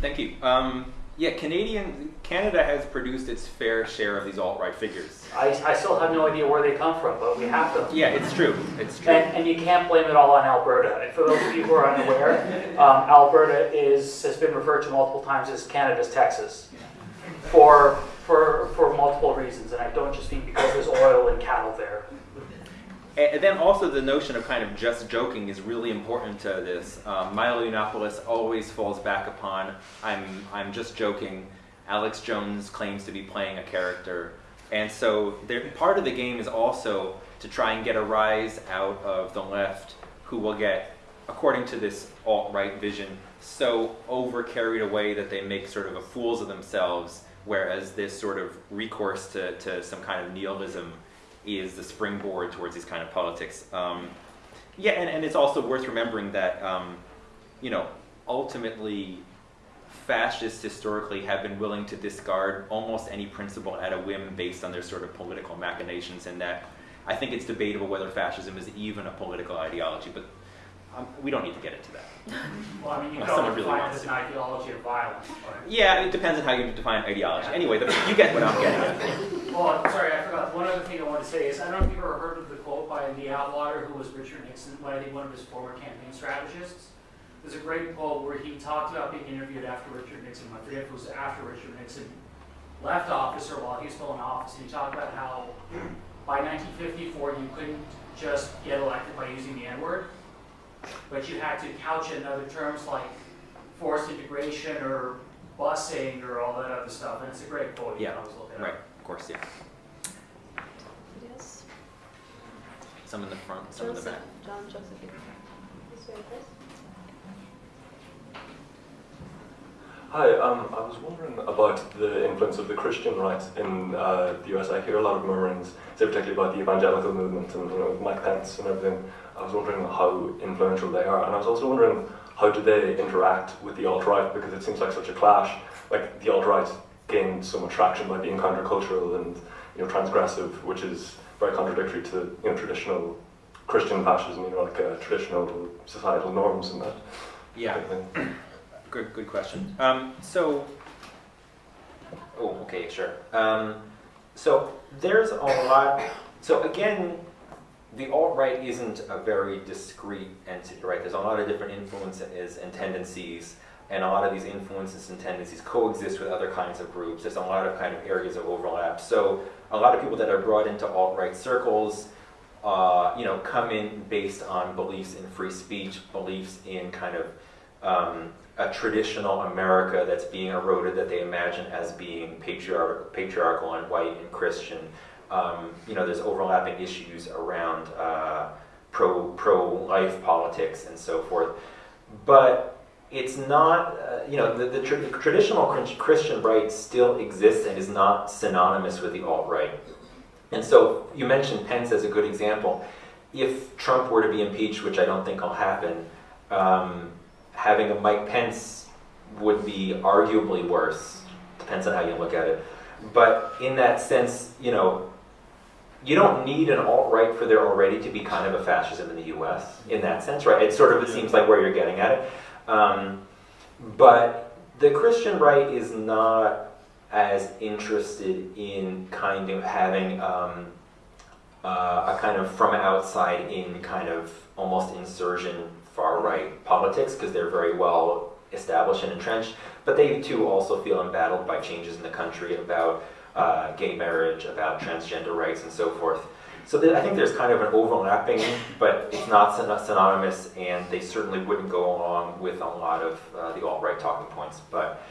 Thank you. Um, yeah, Canadian Canada has produced its fair share of these alt-right figures. I, I still have no idea where they come from, but we have them. Yeah, it's true. It's true. And, and you can't blame it all on Alberta. And for those of you who are unaware, um, Alberta is, has been referred to multiple times as Canada's Texas for, for, for multiple reasons. And I don't just mean because there's oil and cattle there. And then also the notion of kind of just joking is really important to this. Um, Milo Yiannopoulos always falls back upon I'm I'm just joking. Alex Jones claims to be playing a character, and so there, part of the game is also to try and get a rise out of the left, who will get, according to this alt right vision, so over carried away that they make sort of a fools of themselves. Whereas this sort of recourse to, to some kind of nihilism is the springboard towards these kind of politics. Um, yeah, and, and it's also worth remembering that, um, you know, ultimately, fascists historically have been willing to discard almost any principle at a whim based on their sort of political machinations, and that I think it's debatable whether fascism is even a political ideology, but um, we don't need to get into that. Well, I mean, you someone really define it wants as an ideology of violence, but... Yeah, it depends on how you define ideology. Anyway, the, you get what I'm getting at. Well, I'm sorry, I forgot. One other thing I wanted to say is, I don't know if you've ever heard of the quote by the Atwater, who was Richard Nixon, well, I think one of his former campaign strategists. There's a great quote where he talked about being interviewed after Richard Nixon, I forget if it was after Richard Nixon left office or while he was still in office, and he talked about how by 1954 you couldn't just get elected by using the N-word, but you had to couch it in other terms like forced integration or busing or all that other stuff, and it's a great quote, you Yeah, can always look it up. Right, of course, yeah. Yes. Some in the front, some in the back. John Joseph. This way, please. Hi, um, I was wondering about the influence of the Christian right in uh, the US. I hear a lot of murmurings, say particularly about the evangelical movement and you know Mike Pence and everything. I was wondering how influential they are, and I was also wondering how do they interact with the alt right because it seems like such a clash. Like the alt right gained so much traction by being countercultural and you know transgressive, which is very contradictory to you know traditional Christian fascism. You know, like uh, traditional societal norms and that. Yeah. thing. Good, good question. Um, so, oh, okay, sure. Um, so there's a lot. So again, the alt right isn't a very discrete entity, right? There's a lot of different influences and tendencies, and a lot of these influences and tendencies coexist with other kinds of groups. There's a lot of kind of areas of overlap. So a lot of people that are brought into alt right circles. Uh, you know, come in based on beliefs in free speech, beliefs in kind of um, a traditional America that's being eroded that they imagine as being patriarch- patriarchal and white and Christian. Um, you know, there's overlapping issues around uh, pro pro life politics and so forth. But it's not, uh, you know, the, the, tr- the traditional Christian right still exists and is not synonymous with the alt right. And so you mentioned Pence as a good example. If Trump were to be impeached, which I don't think will happen, um, having a Mike Pence would be arguably worse. Depends on how you look at it. But in that sense, you know, you don't need an alt right for there already to be kind of a fascism in the U.S. In that sense, right? It sort of it seems like where you're getting at it. Um, but the Christian right is not as interested in kind of having um, uh, a kind of from outside in kind of almost insurgent far right politics because they're very well established and entrenched. But they too also feel embattled by changes in the country about uh, gay marriage, about transgender rights, and so forth. So I think there's kind of an overlapping, but it's not syn- synonymous, and they certainly wouldn't go along with a lot of uh, the alt-right talking points. But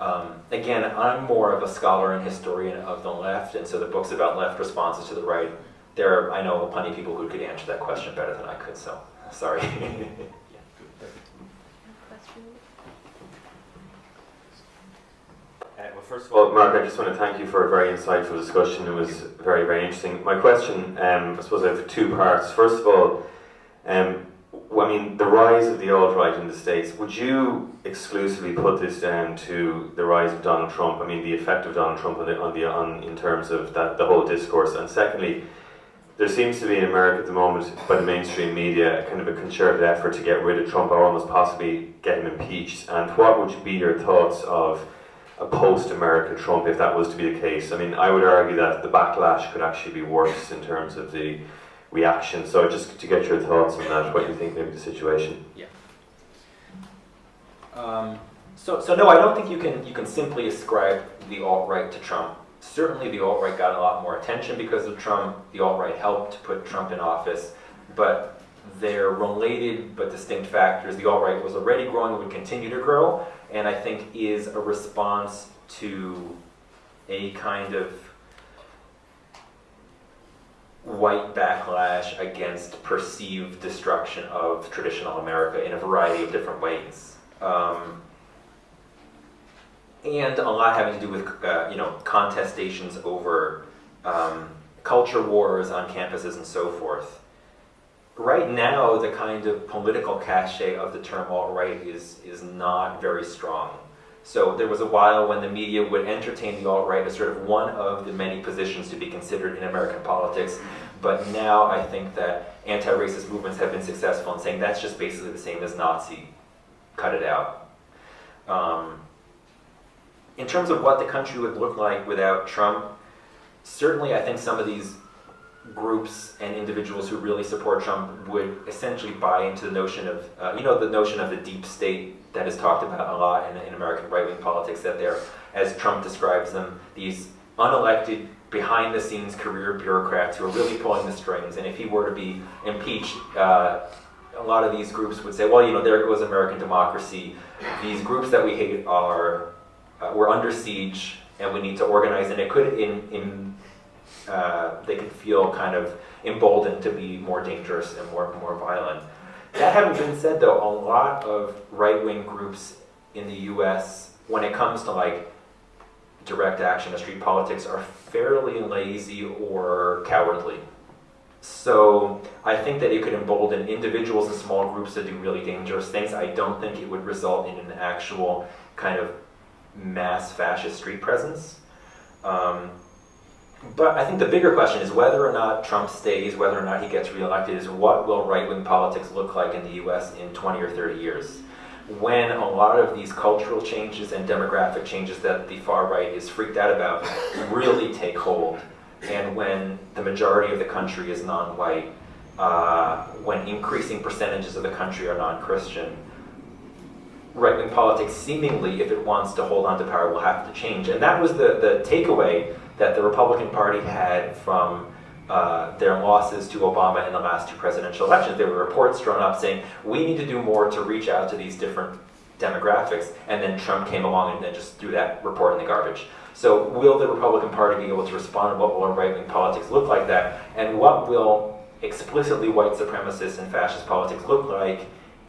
um, again, I'm more of a scholar and historian of the left, and so the books about left responses to the right, there are, I know plenty of people who could answer that question better than I could, so sorry. Uh, Well, first of all, Mark, I just want to thank you for a very insightful discussion. It was very, very interesting. My question, um, I suppose I have two parts. First of all, um, I mean, the rise of the alt-right in the States, would you exclusively put this down to the rise of Donald Trump? I mean, the effect of Donald Trump on the, on the, on, in terms of that, the whole discourse. And secondly, there seems to be in America at the moment, by the mainstream media, kind of a concerted effort to get rid of Trump or almost possibly get him impeached. And what would be your thoughts of a post-America Trump if that was to be the case? I mean, I would argue that the backlash could actually be worse in terms of the reaction. So just to get your thoughts on that, what you think maybe the situation. Um, so, so no, I don't think you can you can simply ascribe the alt right to Trump. Certainly, the alt right got a lot more attention because of Trump. The alt right helped put Trump in office, but they're related but distinct factors. The alt right was already growing and would continue to grow, and I think is a response to a kind of white backlash against perceived destruction of traditional America in a variety of different ways. Um, and a lot having to do with uh, you know contestations over um, culture wars on campuses and so forth. Right now, the kind of political cachet of the term alt-right is is not very strong. So there was a while when the media would entertain the alt-right as sort of one of the many positions to be considered in American politics. But now I think that anti-racist movements have been successful in saying that's just basically the same as Nazi. Cut it out. Um, in terms of what the country would look like without Trump, certainly I think some of these groups and individuals who really support Trump would essentially buy into the notion of, uh, you know, the notion of the deep state that is talked about a lot in, in American right-wing politics, that they're, as Trump describes them, these unelected, behind-the-scenes career bureaucrats who are really pulling the strings, and if he were to be impeached, uh, a lot of these groups would say, well, you know, there goes American democracy. These groups that we hate are, uh, we're under siege, and we need to organize, and it could, in, in uh, they could feel kind of emboldened to be more dangerous and more, more violent. That having been said, though, a lot of right-wing groups in the U.S. when it comes to like direct action or street politics, are fairly lazy or cowardly. So I think that it could embolden individuals and small groups to do really dangerous things. I don't think it would result in an actual kind of mass fascist street presence. Um, but I think the bigger question is whether or not Trump stays, whether or not he gets reelected, is what will right-wing politics look like in the U.S. in 20 or 30 years? When a lot of these cultural changes and demographic changes that the far right is freaked out about really take hold, and when the majority of the country is non-white, uh, when increasing percentages of the country are non-Christian, right-wing politics seemingly, if it wants to hold on to power, will have to change. And that was the, the takeaway that the Republican Party had from uh, their losses to Obama in the last two presidential elections. There were reports drawn up saying, we need to do more to reach out to these different demographics, and then Trump came along and then just threw that report in the garbage. So will the Republican Party be able to respond? What will right-wing politics look like that? And what will explicitly white supremacist and fascist politics look like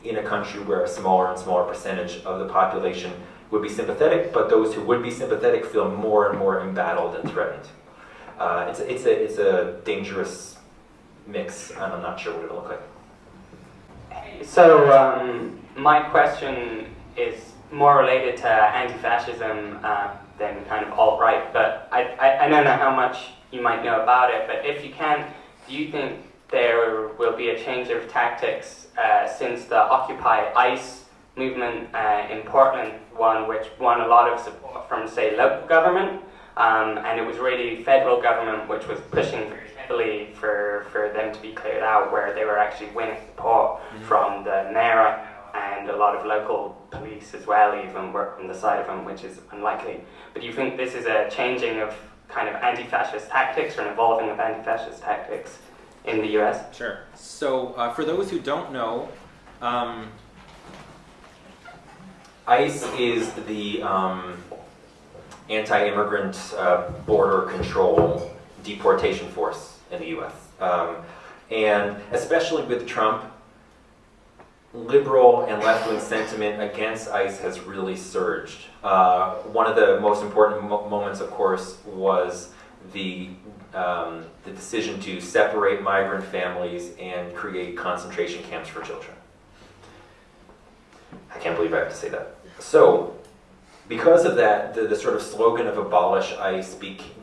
in a country where a smaller and smaller percentage of the population would be sympathetic, but those who would be sympathetic feel more and more embattled and threatened. Uh, it's, a, it's, a, it's a dangerous mix, and I'm not sure what it'll look like. So um, my question is more related to anti-fascism uh, than kind of alt-right, but I, I, I don't know how much you might know about it, but if you can, do you think there will be a change of tactics uh, since the Occupy ICE movement uh, in Portland, one which won a lot of support from, say, local government, um, and it was really federal government which was pushing very heavily for, for them to be cleared out, where they were actually winning support mm-hmm. from the mayor and a lot of local police as well, even work from the side of them, which is unlikely. But do you think this is a changing of kind of anti-fascist tactics or an evolving of anti-fascist tactics in the U.S.? Sure. So uh, for those who don't know, um, ICE is the um, anti-immigrant uh, border control deportation force in the U.S. Um, and especially with Trump, liberal and left-wing sentiment against ICE has really surged. Uh, one of the most important mo moments, of course, was the um, the decision to separate migrant families and create concentration camps for children. I can't believe I have to say that. So, because of that, the, the sort of slogan of abolish ICE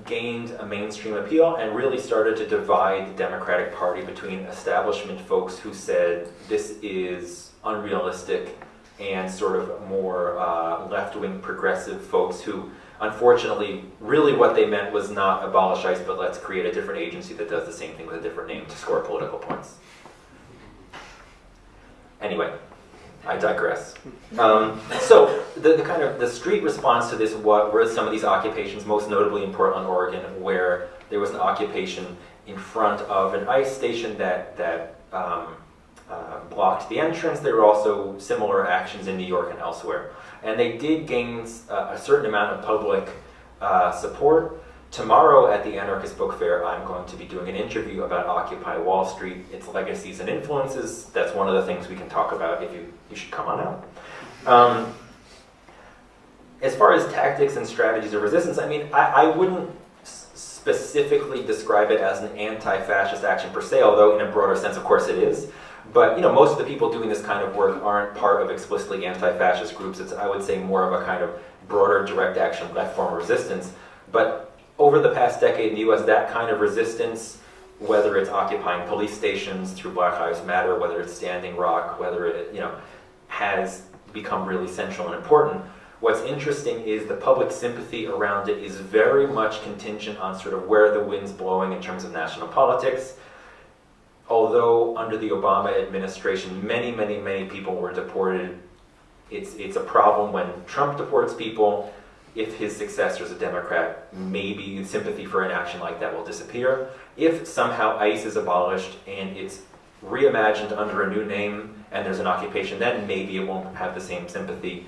gained a mainstream appeal and really started to divide the Democratic Party between establishment folks who said this is unrealistic and sort of more uh, left-wing progressive folks who unfortunately really what they meant was not abolish ICE but let's create a different agency that does the same thing with a different name to score political points. Anyway, I digress. Um, so the, the, kind of the street response to this what were some of these occupations, most notably in Portland, Oregon, where there was an occupation in front of an ICE station that that um, uh, blocked the entrance. There were also similar actions in New York and elsewhere, and they did gain uh, a certain amount of public uh, support. Tomorrow at the Anarchist Book Fair, I'm going to be doing an interview about Occupy Wall Street, its legacies and influences. That's one of the things we can talk about if you, you should come on out. Um, as far as tactics and strategies of resistance, I mean, I, I wouldn't specifically describe it as an anti-fascist action per se, although in a broader sense, of course, it is. But you know, most of the people doing this kind of work aren't part of explicitly anti-fascist groups. It's, I would say, more of a kind of broader direct action left form resistance. But over the past decade in the US, that kind of resistance, whether it's occupying police stations through Black Lives Matter, whether it's Standing Rock, whether it, you know, has become really central and important. What's interesting is the public sympathy around it is very much contingent on sort of where the wind's blowing in terms of national politics. Although under the Obama administration, many, many, many people were deported, it's, it's a problem when Trump deports people, if his successor is a Democrat, maybe sympathy for an action like that will disappear. If somehow ICE is abolished and it's reimagined under a new name and there's an occupation, then maybe it won't have the same sympathy.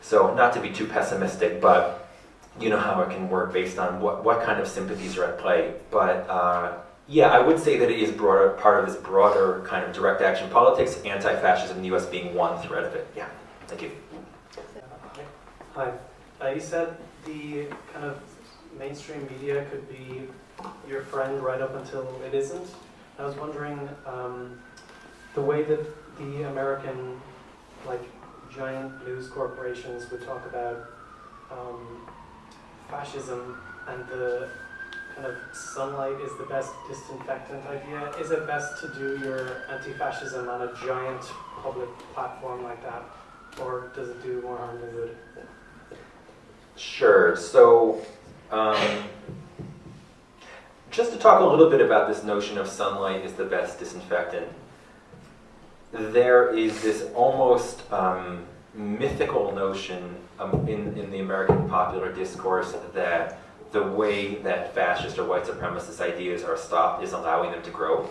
So not to be too pessimistic, but you know how it can work based on what, what kind of sympathies are at play. But uh, yeah, I would say that it is broader, part of this broader kind of direct action politics, anti-fascism in the US being one thread of it. Yeah, thank you. Hi. Uh, you said the kind of mainstream media could be your friend right up until it isn't. I was wondering um, the way that the American, like giant news corporations, would talk about um, fascism and the kind of sunlight is the best disinfectant idea. Is it best to do your anti-fascism on a giant public platform like that, or does it do more harm than good? Sure. So, um, just to talk a little bit about this notion of sunlight is the best disinfectant, there is this almost um, mythical notion um, in, in the American popular discourse that the way that fascist or white supremacist ideas are stopped is allowing them to grow.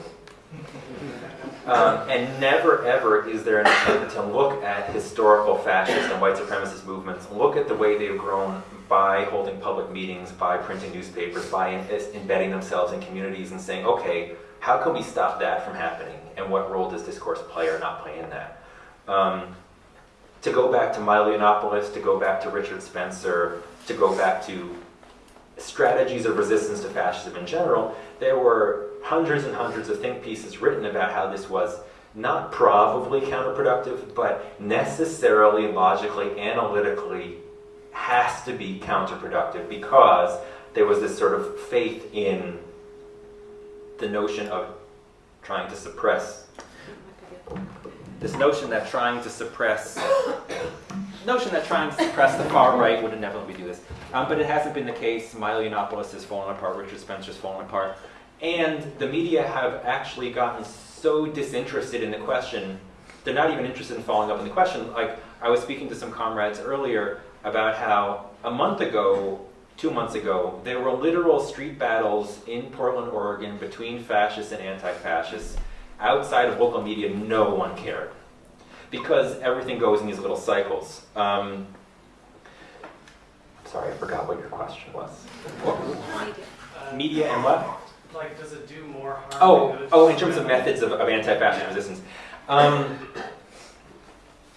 Um, and never ever is there an attempt to look at historical fascist and white supremacist movements, look at the way they've grown by holding public meetings, by printing newspapers, by in- embedding themselves in communities and saying, okay, how can we stop that from happening? And what role does discourse play or not play in that? Um, to go back to Milo Yiannopoulos, to go back to Richard Spencer, to go back to strategies of resistance to fascism in general, there were hundreds and hundreds of think pieces written about how this was not probably counterproductive, but necessarily, logically, analytically has to be counterproductive because there was this sort of faith in the notion of trying to suppress this notion that trying to suppress notion that trying to suppress the far right would inevitably do this. Um, but it hasn't been the case. Milo Yiannopoulos has fallen apart. Richard Spencer's fallen apart. And the media have actually gotten so disinterested in the question, they're not even interested in following up on the question. Like, I was speaking to some comrades earlier about how a month ago, two months ago, there were literal street battles in Portland, Oregon between fascists and anti-fascists. Outside of local media, no one cared. Because everything goes in these little cycles. Um, sorry, I forgot what your question was. Uh, Media and what? Like, does it do more harm? Oh, than good? oh, in terms of methods of, of anti-fascist resistance. Um,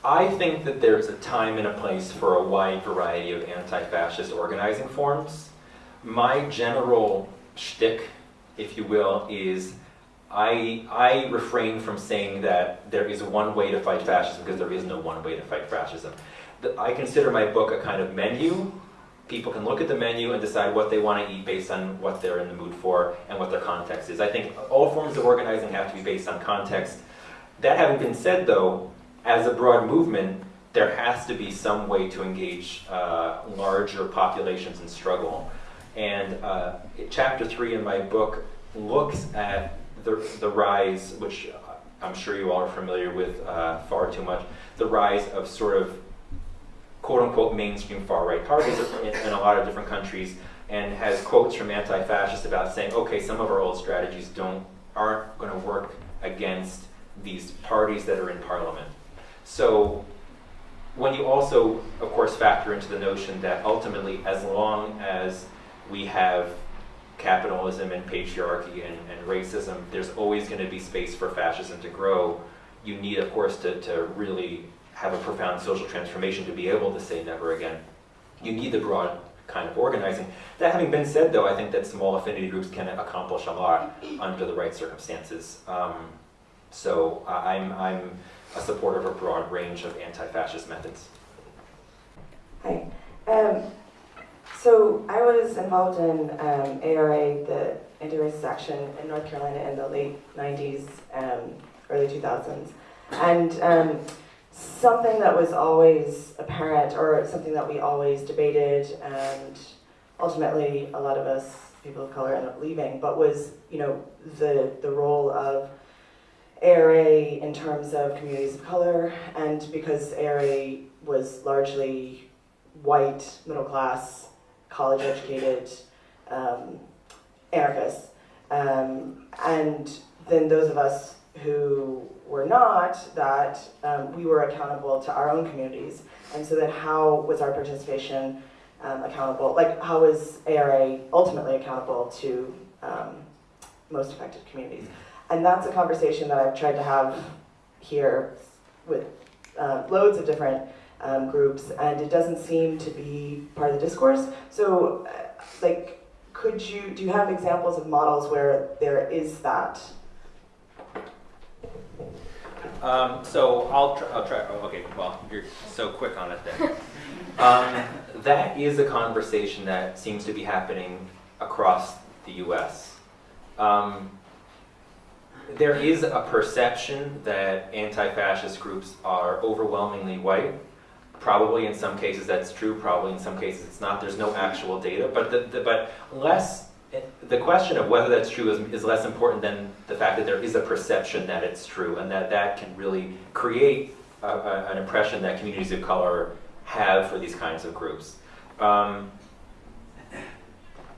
I think that there's a time and a place for a wide variety of anti-fascist organizing forms. My general shtick, if you will, is I, I refrain from saying that there is one way to fight fascism because there is no one way to fight fascism. The- I consider my book a kind of menu. People can look at the menu and decide what they want to eat based on what they're in the mood for and what their context is. I think all forms of organizing have to be based on context. That having been said, though, as a broad movement, there has to be some way to engage uh, larger populations in struggle. And uh, chapter three in my book looks at the, the rise, which I'm sure you all are familiar with uh, far too much, the rise of sort of quote unquote mainstream far right parties in, in a lot of different countries and has quotes from anti-fascists about saying, okay, some of our old strategies don't aren't going to work against these parties that are in parliament. So when you also, of course, factor into the notion that ultimately, as long as we have capitalism and patriarchy and, and racism, there's always going to be space for fascism to grow. You need, of course, to, to really have a profound social transformation to be able to say never again. You need the broad kind of organizing. That having been said, though, I think that small affinity groups can accomplish a lot under the right circumstances. Um, so I- I'm, I'm a supporter of a broad range of anti-fascist methods. Hi. Um, so I was involved in um, ARA, the anti-racist action in North Carolina in the late 90s, um, early 2000s. And um, something that was always apparent, or something that we always debated, and ultimately a lot of us, people of color, ended up leaving, but was, you know, the, the role of ARA in terms of communities of color, and because ARA was largely white, middle class, college educated um, anarchists. Um, and then those of us who were not that, um, we were accountable to our own communities. And so then how was our participation um, accountable? Like how was ARA ultimately accountable to um, most affected communities? And that's a conversation that I've tried to have here with uh, loads of different um, groups, and it doesn't seem to be part of the discourse. So, uh, like, could you do you have examples of models where there is that? Um, so I'll try, I'll try, oh, okay, well, you're so quick on it then. Um, that is a conversation that seems to be happening across the US. Um, there is a perception that anti-fascist groups are overwhelmingly white. Probably in some cases that's true, probably in some cases it's not. There's no actual data, but the, the, but less the question of whether that's true is, is less important than the fact that there is a perception that it's true and that that can really create a, a, an impression that communities of color have for these kinds of groups. Um,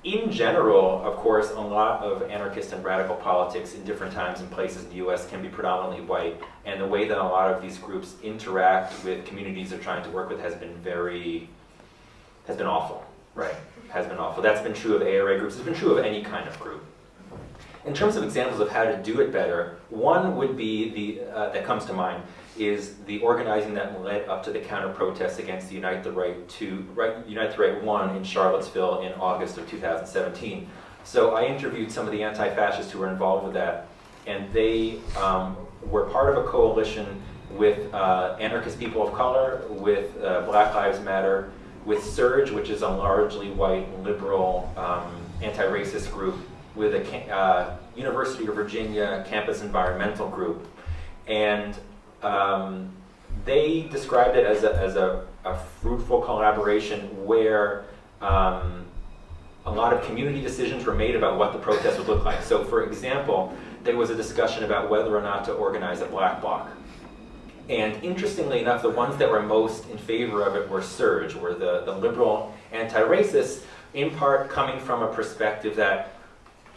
in general, of course, a lot of anarchist and radical politics in different times and places in the US can be predominantly white, and the way that a lot of these groups interact with communities they're trying to work with has been very, has been awful, right? Has been awful. That's been true of ARA groups, it's been true of any kind of group. In terms of examples of how to do it better, one would be the, uh, that comes to mind, is the organizing that led up to the counter protests against the Unite the Right to right, Unite the Right one in Charlottesville in August of 2017. So I interviewed some of the anti-fascists who were involved with that, and they um, were part of a coalition with uh, anarchist people of color, with uh, Black Lives Matter, with SURJ, which is a largely white liberal um, anti-racist group, with a uh, University of Virginia campus environmental group, and um, they described it as a, as a, a fruitful collaboration where um, a lot of community decisions were made about what the protest would look like. So for example, there was a discussion about whether or not to organize a black bloc. And interestingly enough, the ones that were most in favor of it were SURJ, were the, the liberal anti-racists, in part coming from a perspective that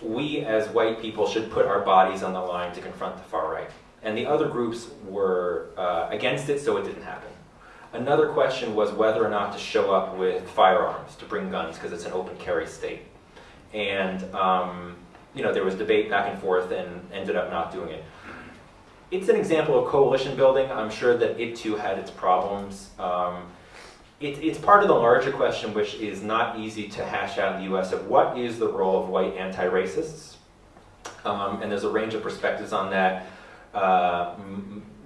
we as white people should put our bodies on the line to confront the far right and the other groups were uh, against it, so it didn't happen. Another question was whether or not to show up with firearms, to bring guns, because it's an open carry state. And, um, you know, there was debate back and forth and ended up not doing it. It's an example of coalition building. I'm sure that it too had its problems. Um, it, it's part of the larger question, which is not easy to hash out in the US, of what is the role of white anti-racists? Um, and there's a range of perspectives on that. Uh,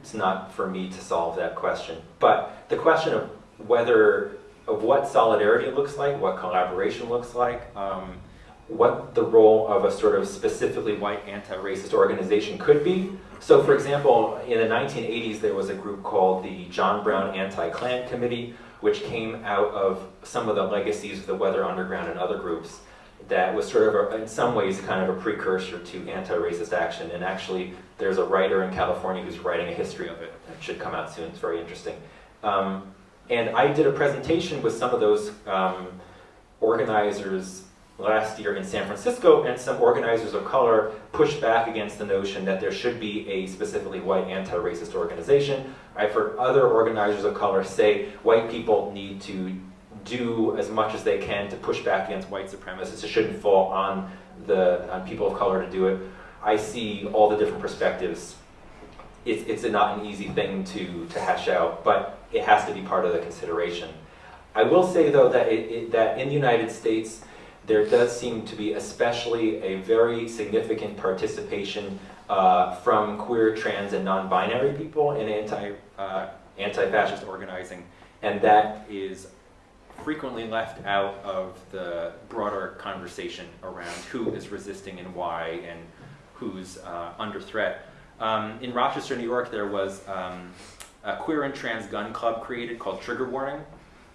it's not for me to solve that question. But the question of whether, of what solidarity looks like, what collaboration looks like, um, what the role of a sort of specifically white anti-racist organization could be. So for example, in the 1980s, there was a group called the John Brown Anti-Klan Committee, which came out of some of the legacies of the Weather Underground and other groups that was sort of, a, in some ways, kind of a precursor to anti-racist action. And actually, there's a writer in California who's writing a history of it. It should come out soon. It's very interesting. Um, and I did a presentation with some of those um, organizers last year in San Francisco, and some organizers of color pushed back against the notion that there should be a specifically white anti-racist organization. I've heard other organizers of color say white people need to do as much as they can to push back against white supremacists. It shouldn't fall on the on people of color to do it. I see all the different perspectives. It's, it's not an easy thing to, to hash out, but it has to be part of the consideration. I will say though that, it, it, that in the United States, there does seem to be especially a very significant participation uh, from queer, trans, and non-binary people in anti, uh, anti-fascist organizing. And that is frequently left out of the broader conversation around who is resisting and why and who's uh, under threat. Um, in Rochester, New York, there was um, a queer and trans gun club created called Trigger Warning.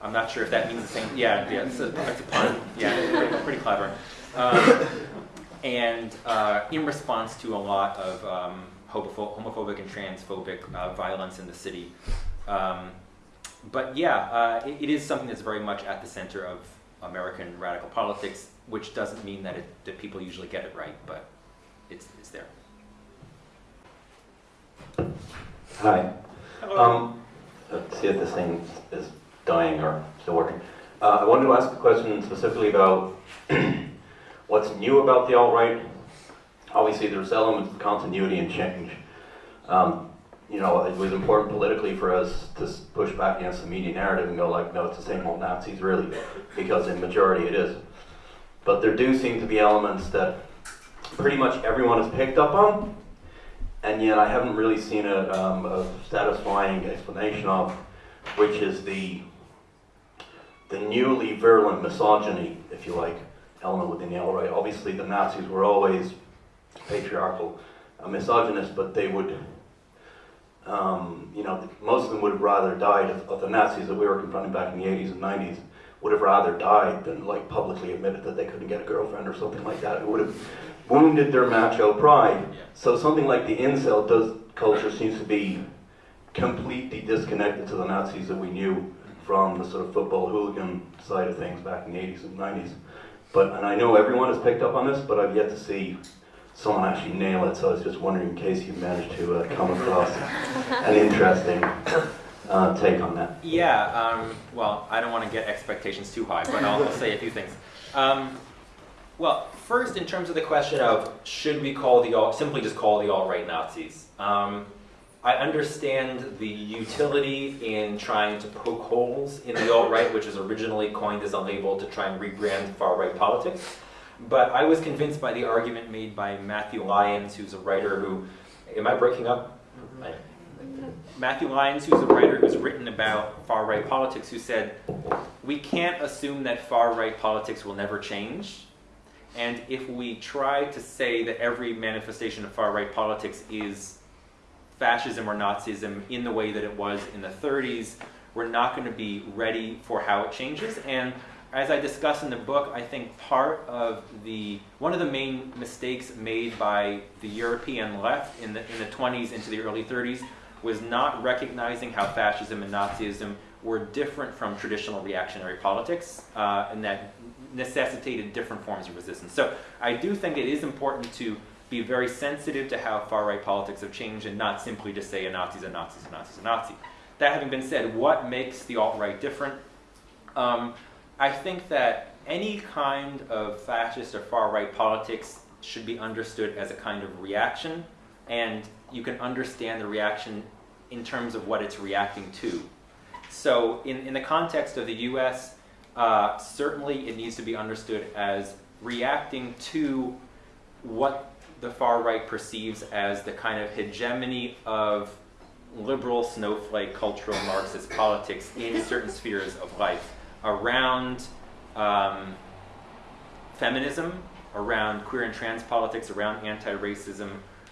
I'm not sure if that means the same. Yeah, yeah, it's a, it's a pun. Yeah, pretty, pretty clever. Um, and uh, in response to a lot of um, homophobic and transphobic uh, violence in the city, um, but yeah, uh, it, it is something that's very much at the center of American radical politics, which doesn't mean that, it, that people usually get it right, but it's, it's there. Hi. Hello. Um, let's see if this thing is dying or still working. Uh, I wanted to ask a question specifically about what's new about the alt-right. Obviously, there's elements of continuity and change. Um, you know, it was important politically for us to push back against the media narrative and go like, no, it's the same old Nazis, really, because in majority it is. But there do seem to be elements that pretty much everyone has picked up on, and yet I haven't really seen a, um, a satisfying explanation of, which is the the newly virulent misogyny, if you like, element within the alt-right. Obviously, the Nazis were always patriarchal and misogynist, but they would, um, you know, most of them would have rather died of, of the Nazis that we were confronting back in the 80s and 90s. Would have rather died than like publicly admitted that they couldn't get a girlfriend or something like that. It would have wounded their macho pride. So something like the incel does culture seems to be completely disconnected to the Nazis that we knew from the sort of football hooligan side of things back in the 80s and 90s. But and I know everyone has picked up on this, but I've yet to see someone actually nail it. So I was just wondering in case you managed to uh, come across an interesting uh, take on that. Yeah, um, well, I don't want to get expectations too high, but I'll, say a few things. Um, well, first, in terms of the question of should we call the alt, simply just call the alt-right Nazis, um, I understand the utility in trying to poke holes in the alt-right, which was originally coined as a label to try and rebrand far-right politics. But I was convinced by the argument made by Matthew Lyons, who's a writer who, am I breaking up? Matthew Lyons, who's a writer who's written about far right politics, who said, We can't assume that far right politics will never change. And if we try to say that every manifestation of far right politics is fascism or Nazism in the way that it was in the 30s, we're not going to be ready for how it changes. And as I discuss in the book, I think part of the one of the main mistakes made by the European left in the in the 20s into the early 30s was not recognizing how fascism and Nazism were different from traditional reactionary politics, uh, and that necessitated different forms of resistance. So I do think it is important to be very sensitive to how far-right politics have changed and not simply to say a Nazi's a Nazi's a Nazi's a Nazi. That having been said, what makes the alt-right different? Um, I think that any kind of fascist or far-right politics should be understood as a kind of reaction, and you can understand the reaction in terms of what it's reacting to. So, in, in the context of the US, uh, certainly it needs to be understood as reacting to what the far right perceives as the kind of hegemony of liberal snowflake cultural Marxist politics in certain spheres of life around um, feminism, around queer and trans politics, around anti racism,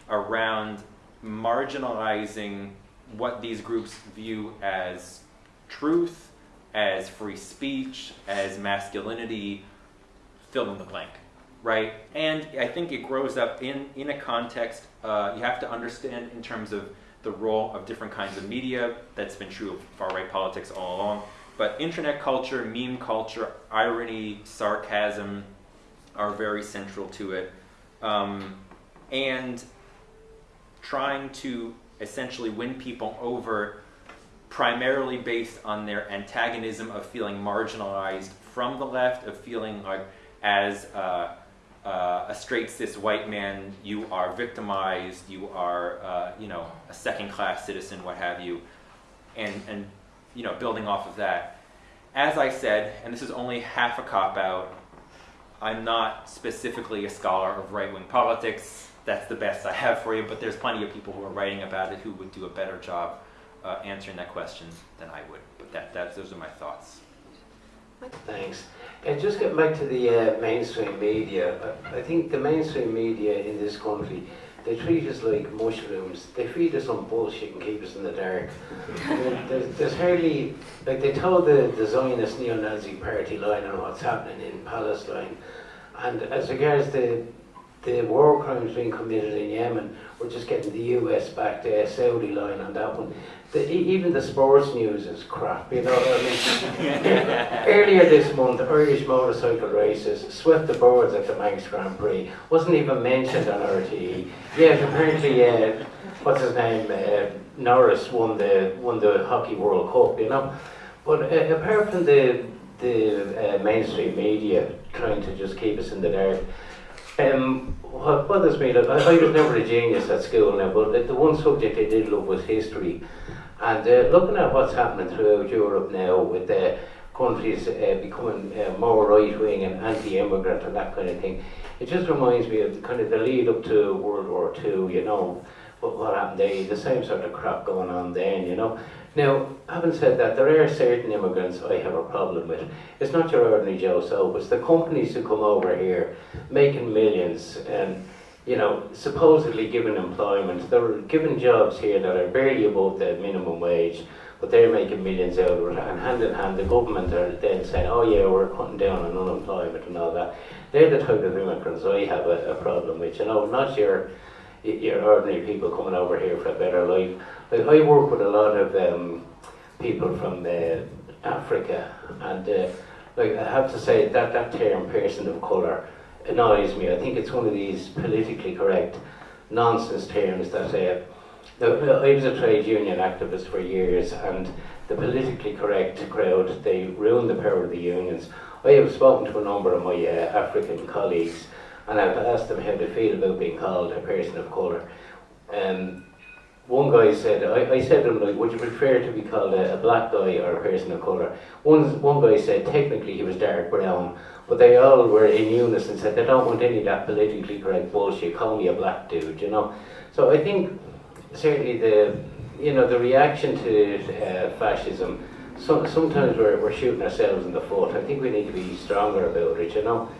around marginalizing what these groups view as truth, as free speech, as masculinity, fill in the blank, right? And I think it grows up in, in a context, uh, you have to understand in terms of the role of different kinds of media. That's been true of far right politics all along. But internet culture, meme culture, irony, sarcasm are very central to it. Um, and trying to essentially win people over primarily based on their antagonism of feeling marginalized from the left, of feeling like as uh, uh, a straight cis white man, you are victimized, you are, uh, you know, a second class citizen, what have you, and, and, you know, building off of that. As I said, and this is only half a cop out, I'm not specifically a scholar of right wing politics. That's the best I have for you, but there's plenty of people who are writing about it who would do a better job uh, answering that question than I would. But that, that, those are my thoughts. Thanks. And just getting back to the uh, mainstream media, I I think the mainstream media in this country, they treat us like mushrooms. They feed us on bullshit and keep us in the dark. There's, there's hardly, like they told the, the Zionist neo-Nazi party line on what's happening in Palestine. And as regards the, the war crimes being committed in Yemen, we're just getting the US back the Saudi line on that one. The, even the sports news is crap, you know what I mean? Earlier this month, Irish motorcycle races swept the boards at the Manx Grand Prix. Wasn't even mentioned on RTE. Yet apparently, uh, what's his name, uh, Norris won the won the Hockey World Cup, you know. But uh, apart from the the uh, mainstream media trying to just keep us in the dark, Um, what bothers me, look, I, I was never a genius at school now, but the, the one subject I did love was history. And uh, looking at what's happening throughout Europe now with the countries uh, becoming uh, more right wing and anti immigrant and that kind of thing, it just reminds me of the, kind of the lead up to World War Two, you know, what, what happened there, the same sort of crap going on then, you know. Now, having said that, there are certain immigrants I have a problem with. It's not your ordinary Joe Soap, it's the companies who come over here making millions and, you know, supposedly given employment. They're given jobs here that are barely above the minimum wage, but they're making millions out of it. And hand in hand, the government are then saying, oh yeah, we're cutting down on unemployment and all that. They're the type of immigrants I have a, a problem with, you know, not your your ordinary people coming over here for a better life. Like I work with a lot of um, people from uh, Africa, and uh, like I have to say that that term "person of colour" annoys me. I think it's one of these politically correct nonsense terms that. Uh, I was a trade union activist for years, and the politically correct crowd they ruined the power of the unions. I have spoken to a number of my uh, African colleagues and I've asked them how they feel about being called a person of colour. Um, one guy said, I, I said to him, like, would you prefer to be called a, a black guy or a person of colour? One, one guy said technically he was dark brown, but they all were in unison and said they don't want any of that politically correct bullshit, call me a black dude, you know? So I think certainly the, you know, the reaction to uh, fascism, so, sometimes we're, we're shooting ourselves in the foot. I think we need to be stronger about it, you know?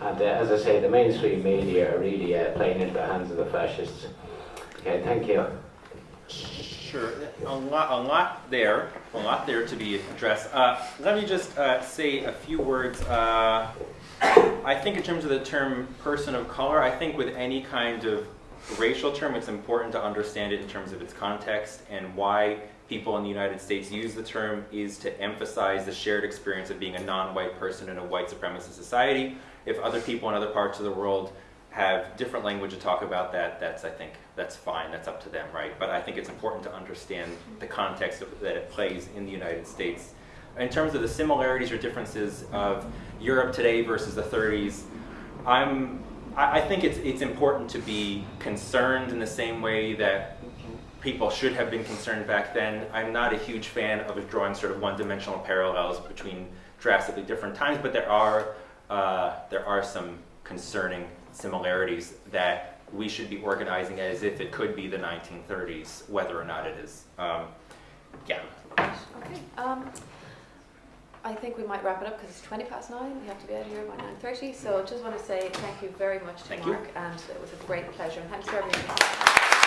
And uh, as I say, the mainstream media are really uh, playing into the hands of the fascists. Okay, thank you. Sure, a lot, a lot there, a lot there to be addressed. Uh, let me just uh, say a few words. Uh, I think in terms of the term person of color, I think with any kind of racial term, it's important to understand it in terms of its context and why people in the United States use the term is to emphasize the shared experience of being a non-white person in a white supremacist society. If other people in other parts of the world have different language to talk about that, that's, I think, that's fine, that's up to them, right? But I think it's important to understand the context of, that it plays in the United States. In terms of the similarities or differences of Europe today versus the 30s, I'm, I, I think it's, it's important to be concerned in the same way that people should have been concerned back then. I'm not a huge fan of drawing sort of one-dimensional parallels between drastically different times, but there are, uh, there are some concerning similarities that we should be organizing as if it could be the 1930s, whether or not it is. Um, yeah. Okay. Um, I think we might wrap it up because it's 20 past nine. We have to be out of here by 9.30. So I just want to say thank you very much to Thank you. Mark and it was a great pleasure and thanks for everything.